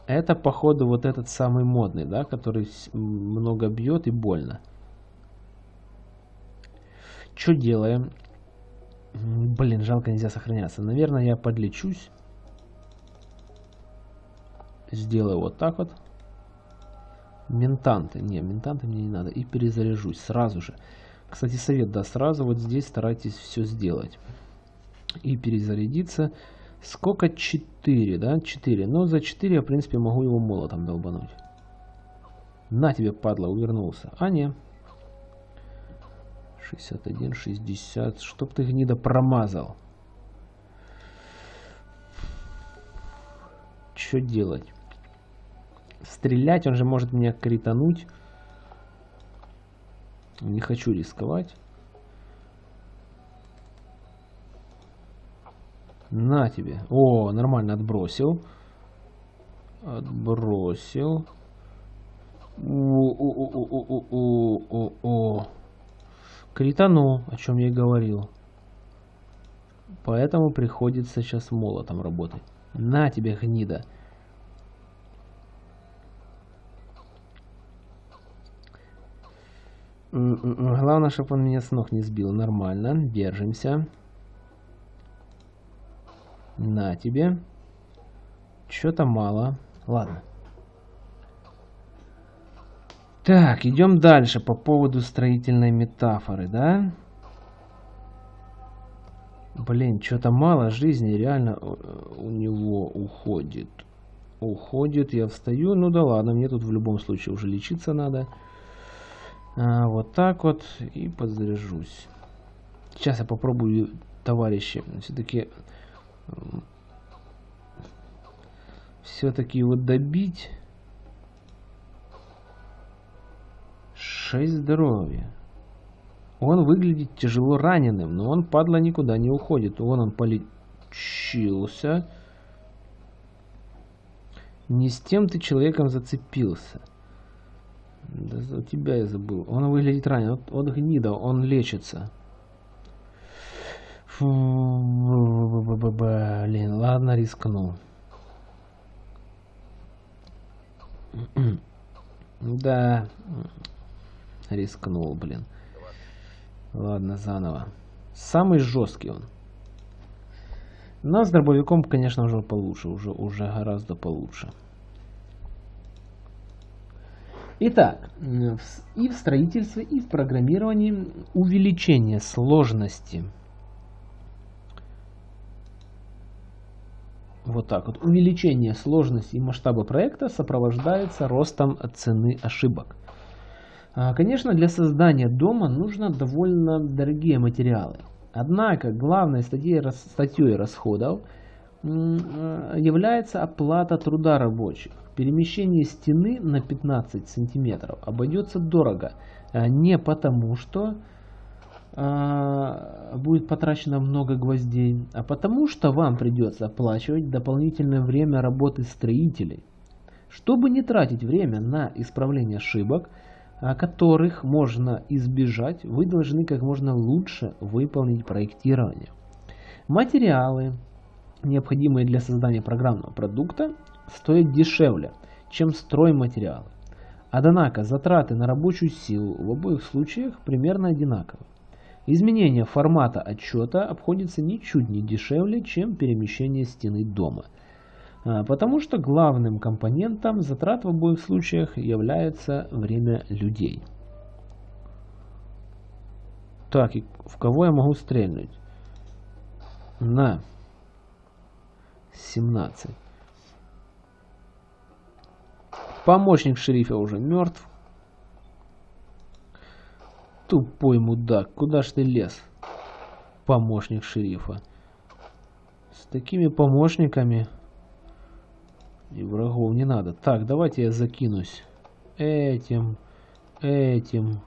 Это, походу, вот этот самый модный, да, который много бьет и больно. Что делаем? Блин, жалко нельзя сохраняться. Наверное, я подлечусь. Сделаю вот так вот. Ментанты. Не, ментанты мне не надо. И перезаряжусь сразу же. Кстати, совет, да, сразу вот здесь старайтесь все сделать и перезарядиться. Сколько? 4, да? 4. Но за 4 я, в принципе, могу его молотом долбануть. На тебе, падла, увернулся. А, не. 61, 60. Чтоб ты, гнида, промазал. Что делать? Стрелять, он же может меня критануть. Не хочу рисковать. На тебе. О, нормально отбросил. Отбросил. О-о-о-о-о-о-о. Критану, о чем я и говорил. Поэтому приходится сейчас молотом работать. На тебе, гнида. Главное, чтобы он меня с ног не сбил. Нормально. Держимся. На тебе. Что-то мало. Ладно. Так, идем дальше по поводу строительной метафоры, да? Блин, что-то мало жизни реально у него уходит. Уходит, я встаю. Ну да ладно, мне тут в любом случае уже лечиться надо. А, вот так вот. И подзаряжусь. Сейчас я попробую, товарищи, все-таки все-таки его добить. 6 здоровья. Он выглядит тяжело раненым, но он, падла, никуда не уходит. Вон он полечился. Не с тем ты человеком зацепился. Да, тебя я забыл. Он выглядит ранен. Вот, вот гнида, он лечится. Блин, ладно, рискну. Да, рискнул, блин. Ладно, заново. Самый жесткий он. Но с дробовиком, конечно, уже получше. Уже, уже гораздо получше. Итак, и в строительстве, и в программировании увеличение сложности вот так вот. Увеличение сложности и масштаба проекта сопровождается ростом цены ошибок. А, конечно, для создания дома нужно довольно дорогие материалы. Однако главной статьей, статьей расходов э, является оплата труда рабочих. Перемещение стены на 15 сантиметров обойдется дорого. А, не потому, что а, будет потрачено много гвоздей, а потому что вам придется оплачивать дополнительное время работы строителей. Чтобы не тратить время на исправление ошибок, которых можно избежать, вы должны как можно лучше выполнить проектирование. Материалы, необходимые для создания программного продукта, стоят дешевле, чем стройматериалы. Однако затраты на рабочую силу в обоих случаях примерно одинаковы. Изменение формата отчета обходится ничуть не дешевле, чем перемещение стены дома. А, потому что главным компонентом затрат в обоих случаях является время людей. Так, и в кого я могу стрельнуть? На 17. Помощник шерифа уже мертв. Тупой мудак, куда ж ты лез? Помощник шерифа. С такими помощниками и врагов не надо. Так, давайте я закинусь этим, этим,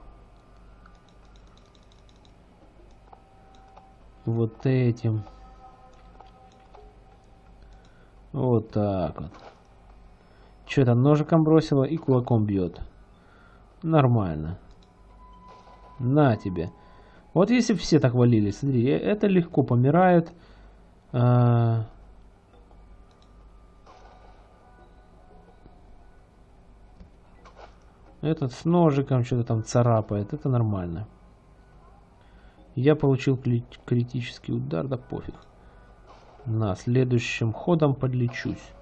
вот этим. Вот так вот. Что это, ножиком бросила и кулаком бьет. Нормально. На тебе. Вот если все так валили, смотри, э, это легко помирает. А... Этот с ножиком что-то там царапает. Это нормально. Я получил критический удар, да пофиг. На следующим ходом подлечусь.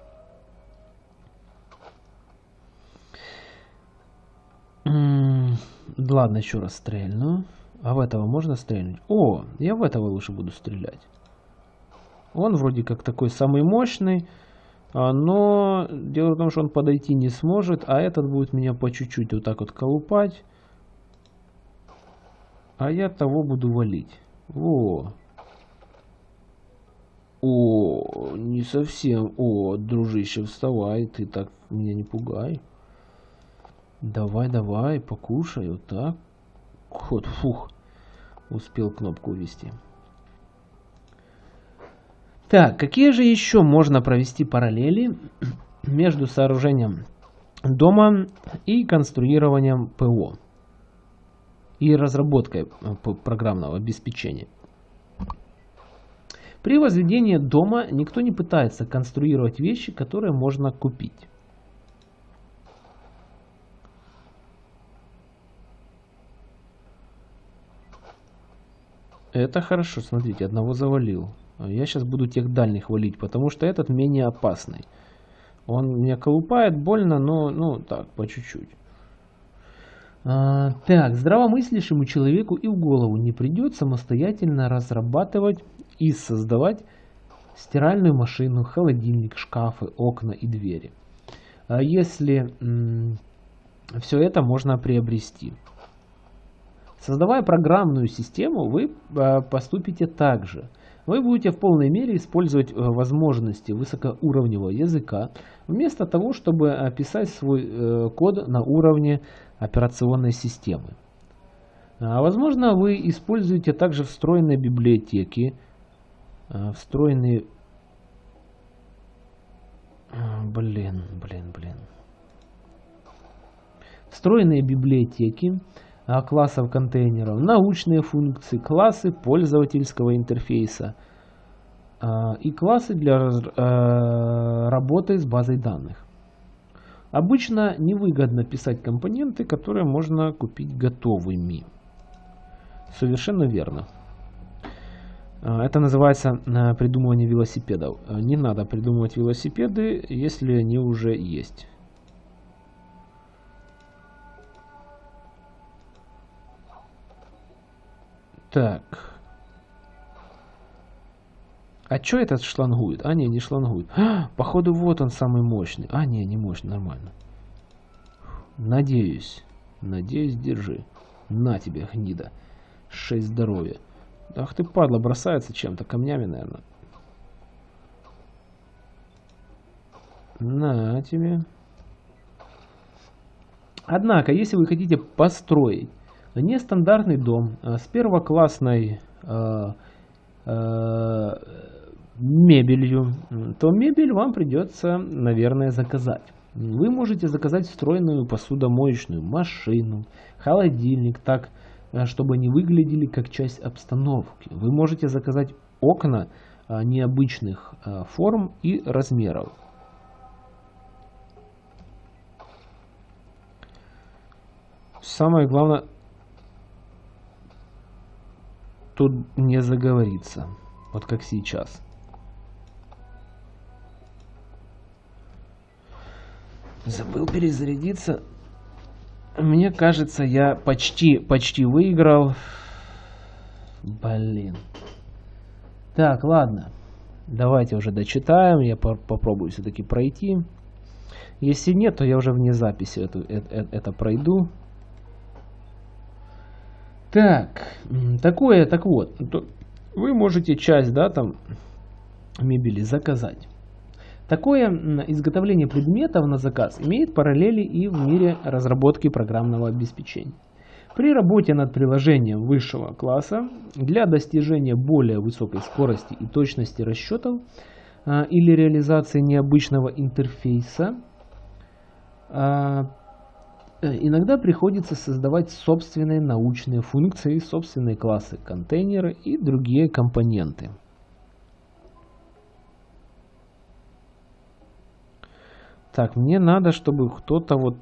Ладно, еще раз стрельну. А в этого можно стрельнуть? О, я в этого лучше буду стрелять. Он вроде как такой самый мощный, а, но дело в том, что он подойти не сможет, а этот будет меня по чуть-чуть вот так вот колупать. А я того буду валить. Во. О, не совсем. О, дружище, вставай, ты так меня не пугай. Давай, давай, покушай, вот так. Ход, фух. Успел кнопку ввести. Так, какие же еще можно провести параллели между сооружением дома и конструированием ПО и разработкой э, программного обеспечения? При возведении дома никто не пытается конструировать вещи, которые можно купить. Это хорошо, смотрите, одного завалил. Я сейчас буду тех дальних валить, потому что этот менее опасный. Он меня колупает больно, но, ну, так, по чуть-чуть. А, так, здравомыслящему человеку и в голову не придет самостоятельно разрабатывать и создавать стиральную машину, холодильник, шкафы, окна и двери. А если все это можно приобрести. Создавая программную систему, вы а, поступите так же. Вы будете в полной мере использовать э, возможности высокоуровневого языка, вместо того, чтобы описать свой э, код на уровне операционной системы. А, возможно, вы используете также встроенные библиотеки, встроенные... Блин, блин, блин. Встроенные библиотеки, классов контейнеров, научные функции, классы пользовательского интерфейса а, и классы для а, работы с базой данных. Обычно невыгодно писать компоненты, которые можно купить готовыми. Совершенно верно. Это называется придумывание велосипедов. Не надо придумывать велосипеды, если они уже есть. Так. А чё этот шлангует? А, не, не шлангует. А, походу, вот он самый мощный. А, не, не мощный, нормально. Надеюсь. Надеюсь, держи. На тебе, гнида. Шесть здоровья. Ах ты, падла, бросается чем-то, камнями, наверное. На тебе. Однако, если вы хотите построить нестандартный дом а, с первоклассной э, э, мебелью, то мебель вам придется, наверное, заказать. Вы можете заказать встроенную посудомоечную машину, холодильник, так, э, чтобы они выглядели как часть обстановки. Вы можете заказать окна э, необычных э, форм и размеров. Самое главное, тут не заговориться, вот как сейчас. Забыл перезарядиться. Мне кажется, я почти, почти выиграл. Блин. Так, ладно. Давайте уже дочитаем. Я по попробую все-таки пройти. Если нет, то я уже вне записи эту, это, э, это пройду. Так, такое, так вот. Вы можете часть, да, там, мебели заказать. Такое изготовление предметов на заказ имеет параллели и в мире разработки программного обеспечения. При работе над приложением высшего класса для достижения более высокой скорости и точности расчетов а, или реализации необычного интерфейса а, иногда приходится создавать собственные научные функции, собственные классы, контейнеры и другие компоненты. Так, мне надо, чтобы кто-то вот,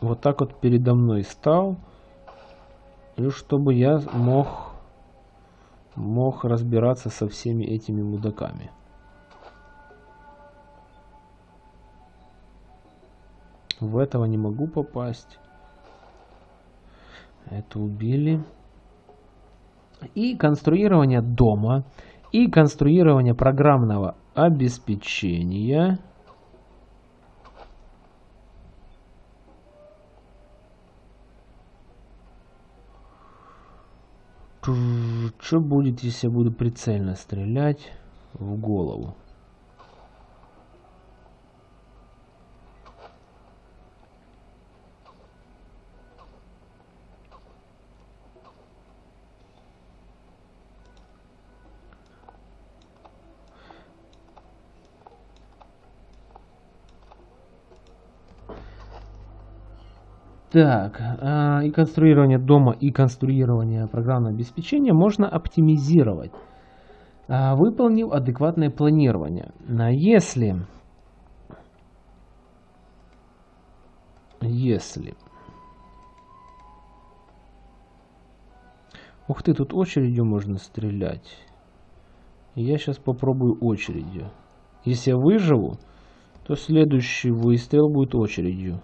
вот так вот передо мной стал. И чтобы я мог, мог разбираться со всеми этими мудаками. В этого не могу попасть. Это убили. И конструирование дома. И конструирование программного обеспечения. Что будет, если я буду прицельно стрелять в голову? Так, э, и конструирование дома, и конструирование программного обеспечения можно оптимизировать, э, выполнив адекватное планирование. Если, если, ух ты, тут очередью можно стрелять. Я сейчас попробую очередью. Если я выживу, то следующий выстрел будет очередью.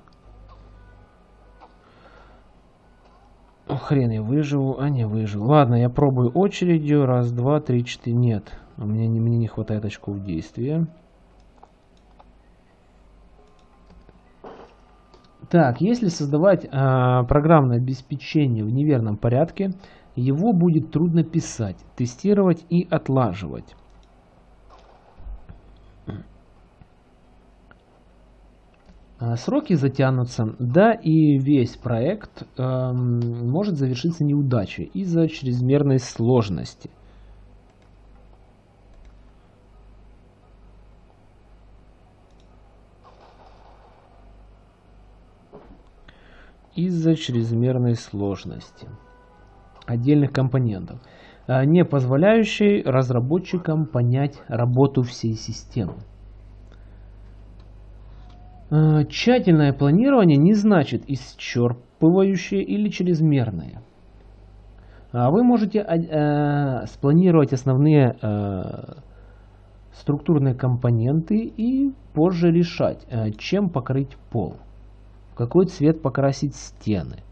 Хрен я выживу, а не выживу. Ладно, я пробую очередью. Раз, два, три, четыре. Нет, у меня не, мне не хватает очков действия. Так, если создавать а, программное обеспечение в неверном порядке, его будет трудно писать, тестировать и отлаживать. Сроки затянутся, да и весь проект э, может завершиться неудачей из-за чрезмерной сложности. Из-за чрезмерной сложности отдельных компонентов, а, не позволяющей разработчикам понять работу всей системы. Э, тщательное планирование не значит исчерпывающее или чрезмерное. А вы можете э, спланировать основные э, структурные компоненты и позже решать, чем покрыть пол, в какой цвет покрасить стены.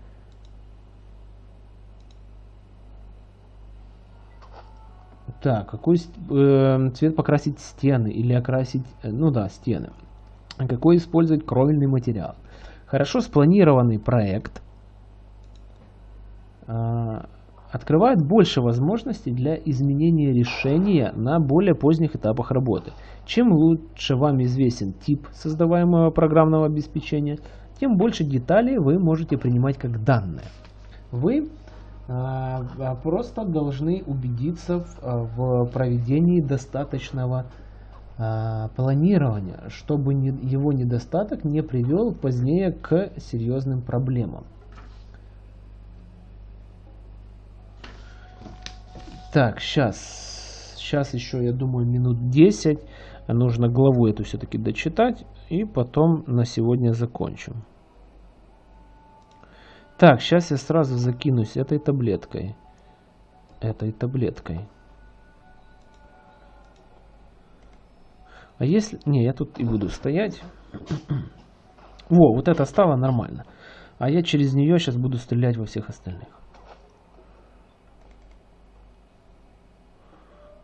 Так, какой цвет покрасить стены или окрасить, ну да, стены. Какой использовать кровельный материал. Хорошо спланированный проект э, открывает больше возможностей для изменения решения на более поздних этапах работы. Чем лучше вам известен тип создаваемого программного обеспечения, тем больше деталей вы можете принимать как данные. Вы а, а просто должны убедиться а, в проведении достаточного планирования, чтобы его недостаток не привел позднее к серьезным проблемам. Так, сейчас. Сейчас еще, я думаю, минут 10. Нужно главу эту все-таки дочитать. И потом на сегодня закончим. Так, сейчас я сразу закинусь этой таблеткой. Этой таблеткой. А если... Не, я тут и буду стоять. Во, вот это стало нормально. А я через нее сейчас буду стрелять во всех остальных.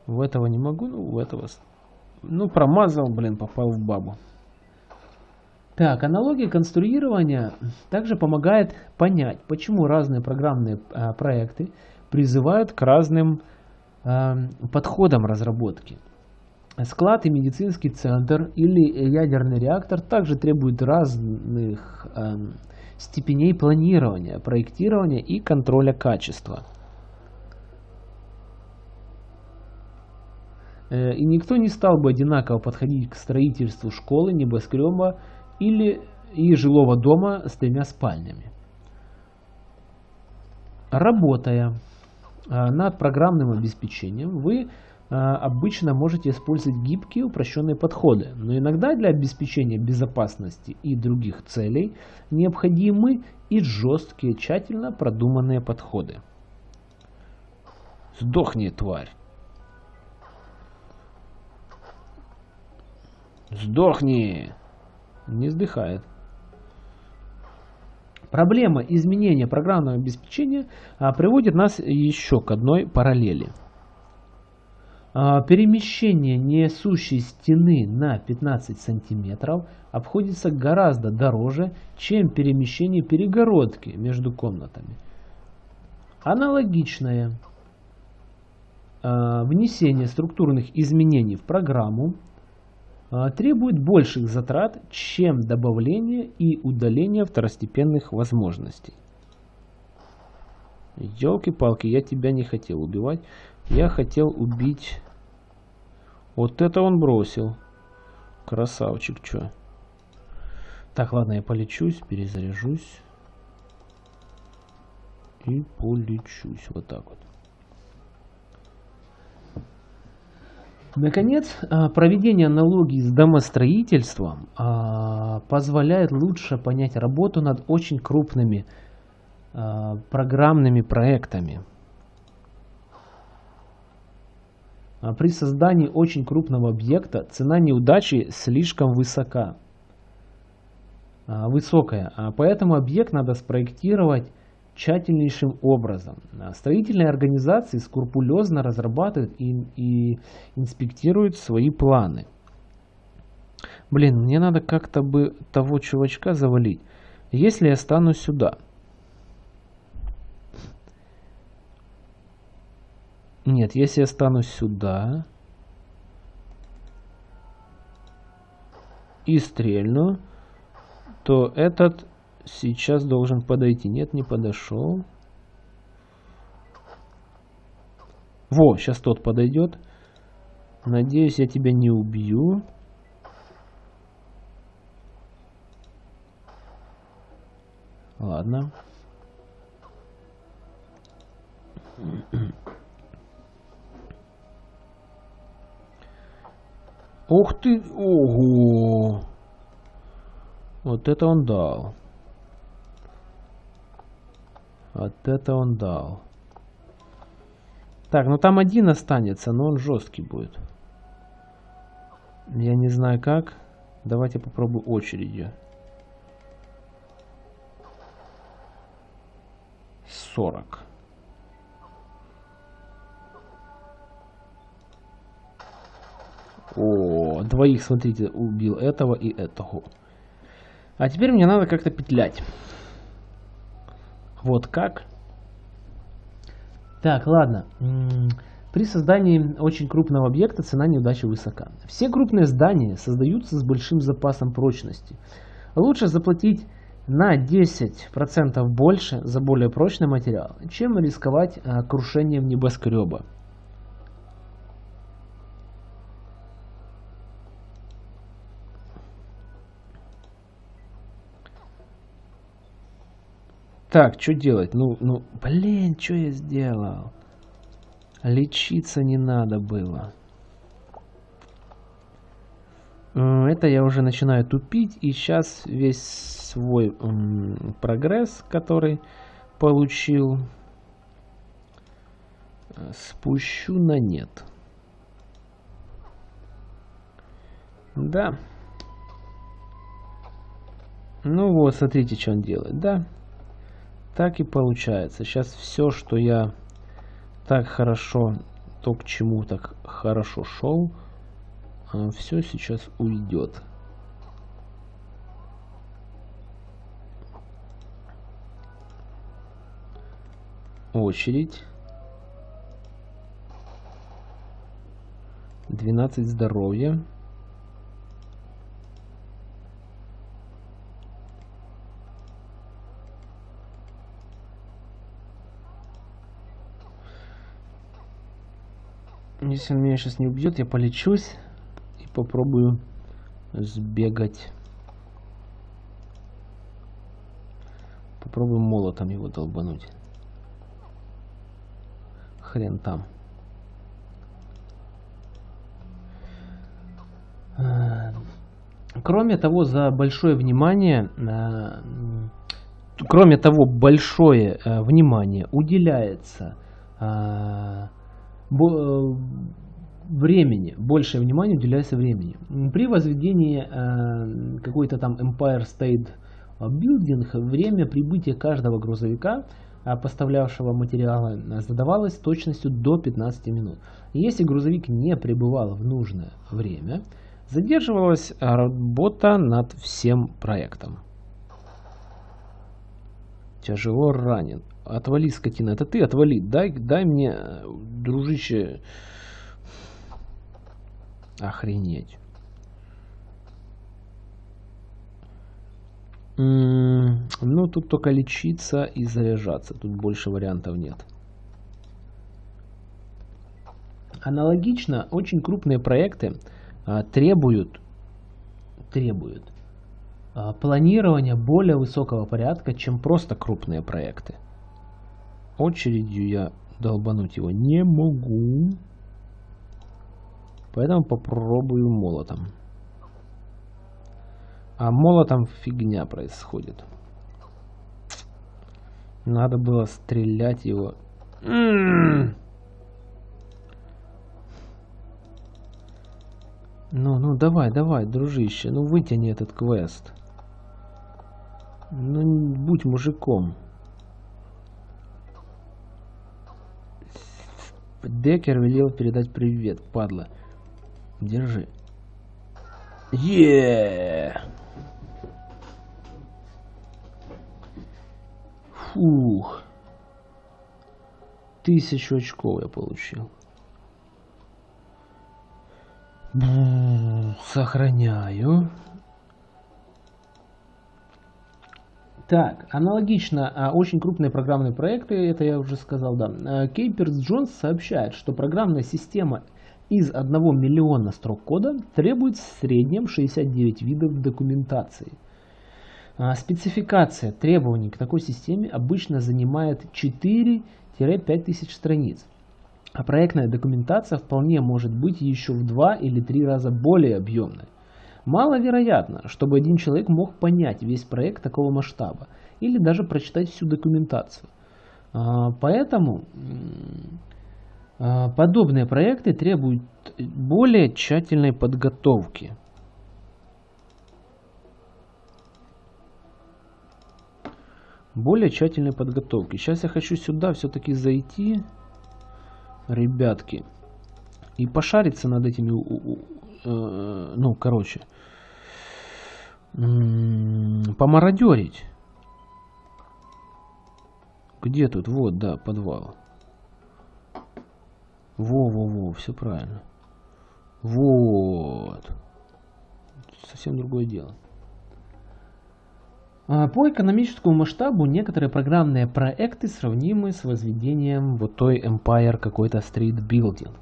В этого не могу, ну, в этого... Ну, промазал, блин, попал в бабу. Так, аналогия конструирования также помогает понять, почему разные программные а, проекты призывают к разным а, подходам разработки. Склад и медицинский центр или ядерный реактор также требуют разных а, степеней планирования, проектирования и контроля качества. Э, и никто не стал бы одинаково подходить к строительству школы, небоскреба или и жилого дома с тремя спальнями. Работая а, над программным обеспечением, вы обычно можете использовать гибкие упрощенные подходы, но иногда для обеспечения безопасности и других целей необходимы и жесткие, тщательно продуманные подходы. Сдохни, тварь! Сдохни! не сдыхает. Проблема изменения программного обеспечения а, приводит нас еще к одной параллели. А, перемещение несущей стены на 15 сантиметров обходится гораздо дороже, чем перемещение перегородки между комнатами. Аналогичное а, внесение структурных изменений в программу а, требует больших затрат, чем добавление и удаление второстепенных возможностей. Елки-палки, я тебя не хотел убивать. Я хотел убить... Вот это он бросил. Красавчик, чё. Так, ладно, я полечусь, перезаряжусь. И полечусь. Вот так вот. Наконец, а, проведение аналогии с домостроительством а, позволяет лучше понять работу над очень крупными а, программными проектами. При создании очень крупного объекта цена неудачи слишком высока, высокая, поэтому объект надо спроектировать тщательнейшим образом. Строительные организации скрупулезно разрабатывают и, и инспектируют свои планы. Блин, мне надо как-то бы того чувачка завалить. Если я стану сюда. Нет, если я стану сюда. И стрельну. То этот сейчас должен подойти. Нет, не подошел. Во, сейчас тот подойдет. Надеюсь, я тебя не убью. Ладно. Ух ты! Ого! Вот это он дал. Вот это он дал. Так, ну там один останется, но он жесткий будет. Я не знаю как. Давайте попробую очередью. 40. О, двоих, смотрите, убил этого и этого. А теперь мне надо как-то петлять. Вот как. Так, ладно. При создании очень крупного объекта цена неудачи высока. Все крупные здания создаются с большим запасом прочности. Лучше заплатить на 10% больше за более прочный материал, чем рисковать а, крушением небоскреба. Так, что делать? Ну, ну, блин, что я сделал? Лечиться не надо было. Это я уже начинаю тупить. И сейчас весь свой прогресс, который получил, спущу на нет. Да. Ну вот, смотрите, что он делает. Да. Так и получается. Сейчас все, что я так хорошо, то к чему так хорошо шел, а, все сейчас уйдет. Очередь. 12 здоровья. Если он меня сейчас не убьет, я полечусь и попробую сбегать. Попробуем молотом его долбануть. Хрен там. Э, кроме того, за большое внимание, э, кроме того, большое э, внимание уделяется времени, большее внимание уделяется времени. При возведении э, какой-то там Empire State Building время прибытия каждого грузовика, э, поставлявшего материалы, задавалось точностью до 15 минут. Если грузовик не прибывал в нужное время, задерживалась работа над всем проектом. Тяжело ранен. Отвали, скотина. Это ты отвали. Дай, дай мне, дружище. Охренеть. ну, тут только лечиться и заряжаться. Тут больше вариантов нет. Аналогично, очень крупные проекты а, требуют, требуют а, планирования более высокого порядка, чем просто крупные проекты. Очередью я долбануть его не могу. Поэтому попробую молотом. А молотом фигня происходит. Надо было стрелять его. Ну, ну, давай, давай, дружище. Ну, вытяни этот квест. Ну, будь мужиком. Декер велел передать привет, падла. Держи. Еее! Фух. Тысячу очков я получил. Сохраняю. Так, аналогично, а, очень крупные программные проекты, это я уже сказал, да. Кейперс Джонс сообщает, что программная система из 1 миллиона строк кода требует в среднем 69 видов документации. А, спецификация требований к такой системе обычно занимает 4-5 тысяч страниц. А проектная документация вполне может быть еще в 2 или 3 раза более объемной. Маловероятно, чтобы один человек мог понять весь проект такого масштаба или даже прочитать всю документацию. А, поэтому а, подобные проекты требуют более тщательной подготовки. Более тщательной подготовки. Сейчас я хочу сюда все-таки зайти, ребятки, и пошариться над этими ну, короче, помародерить. Где тут? Вот, да, подвал. Во-во-во, все правильно. Вот. Совсем другое дело. А, по экономическому масштабу некоторые программные проекты сравнимы с возведением вот той Empire какой-то Street Building.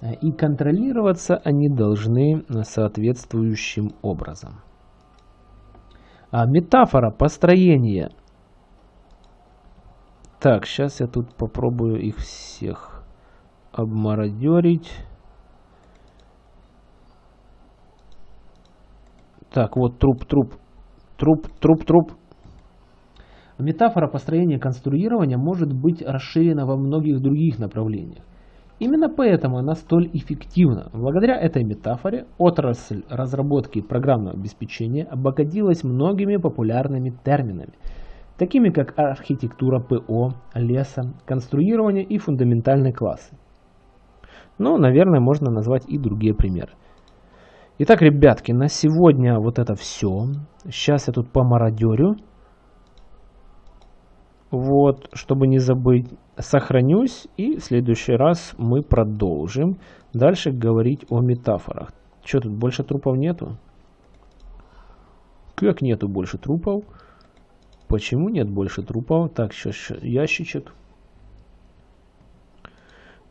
А, и контролироваться они должны соответствующим образом. А метафора построения. Так, сейчас я тут попробую их всех обмародерить. Так, вот труп, труп, труп, труп, труп. Метафора построения конструирования может быть расширена во многих других направлениях. Именно поэтому она столь эффективна. Благодаря этой метафоре отрасль разработки программного обеспечения обогатилась многими популярными терминами, такими как архитектура ПО, леса, конструирование и фундаментальные классы. Но, наверное, можно назвать и другие примеры. Итак, ребятки, на сегодня вот это все. Сейчас я тут помародерю. Вот, чтобы не забыть, сохранюсь и в следующий раз мы продолжим дальше говорить о метафорах. Что тут, больше трупов нету? Как нету больше трупов? Почему нет больше трупов? Так, сейчас ящичек.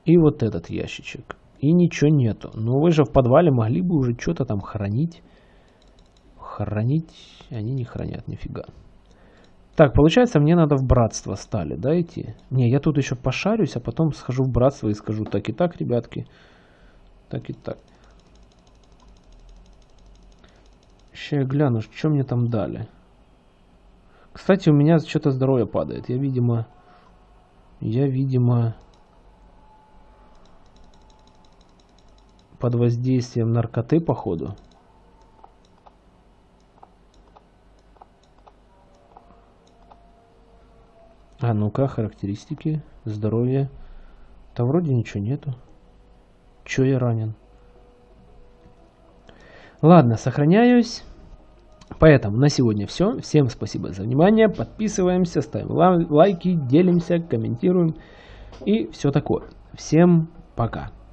И вот этот ящичек и ничего нету. Но вы же в подвале могли бы уже что-то там хранить. Хранить они не хранят нифига. Так, получается, мне надо в братство стали, да, идти? Не, я тут еще пошарюсь, а потом схожу в братство и скажу, так и так, ребятки. Так и так. Сейчас я гляну, что мне там дали. Кстати, у меня что-то здоровье падает. Я, видимо... Я, видимо... под воздействием наркоты, походу. А ну-ка, характеристики, здоровье. Да вроде ничего нету. Че я ранен? Ладно, сохраняюсь. Поэтому на сегодня все. Всем спасибо за внимание. Подписываемся, ставим лайки, делимся, комментируем и все такое. Всем пока.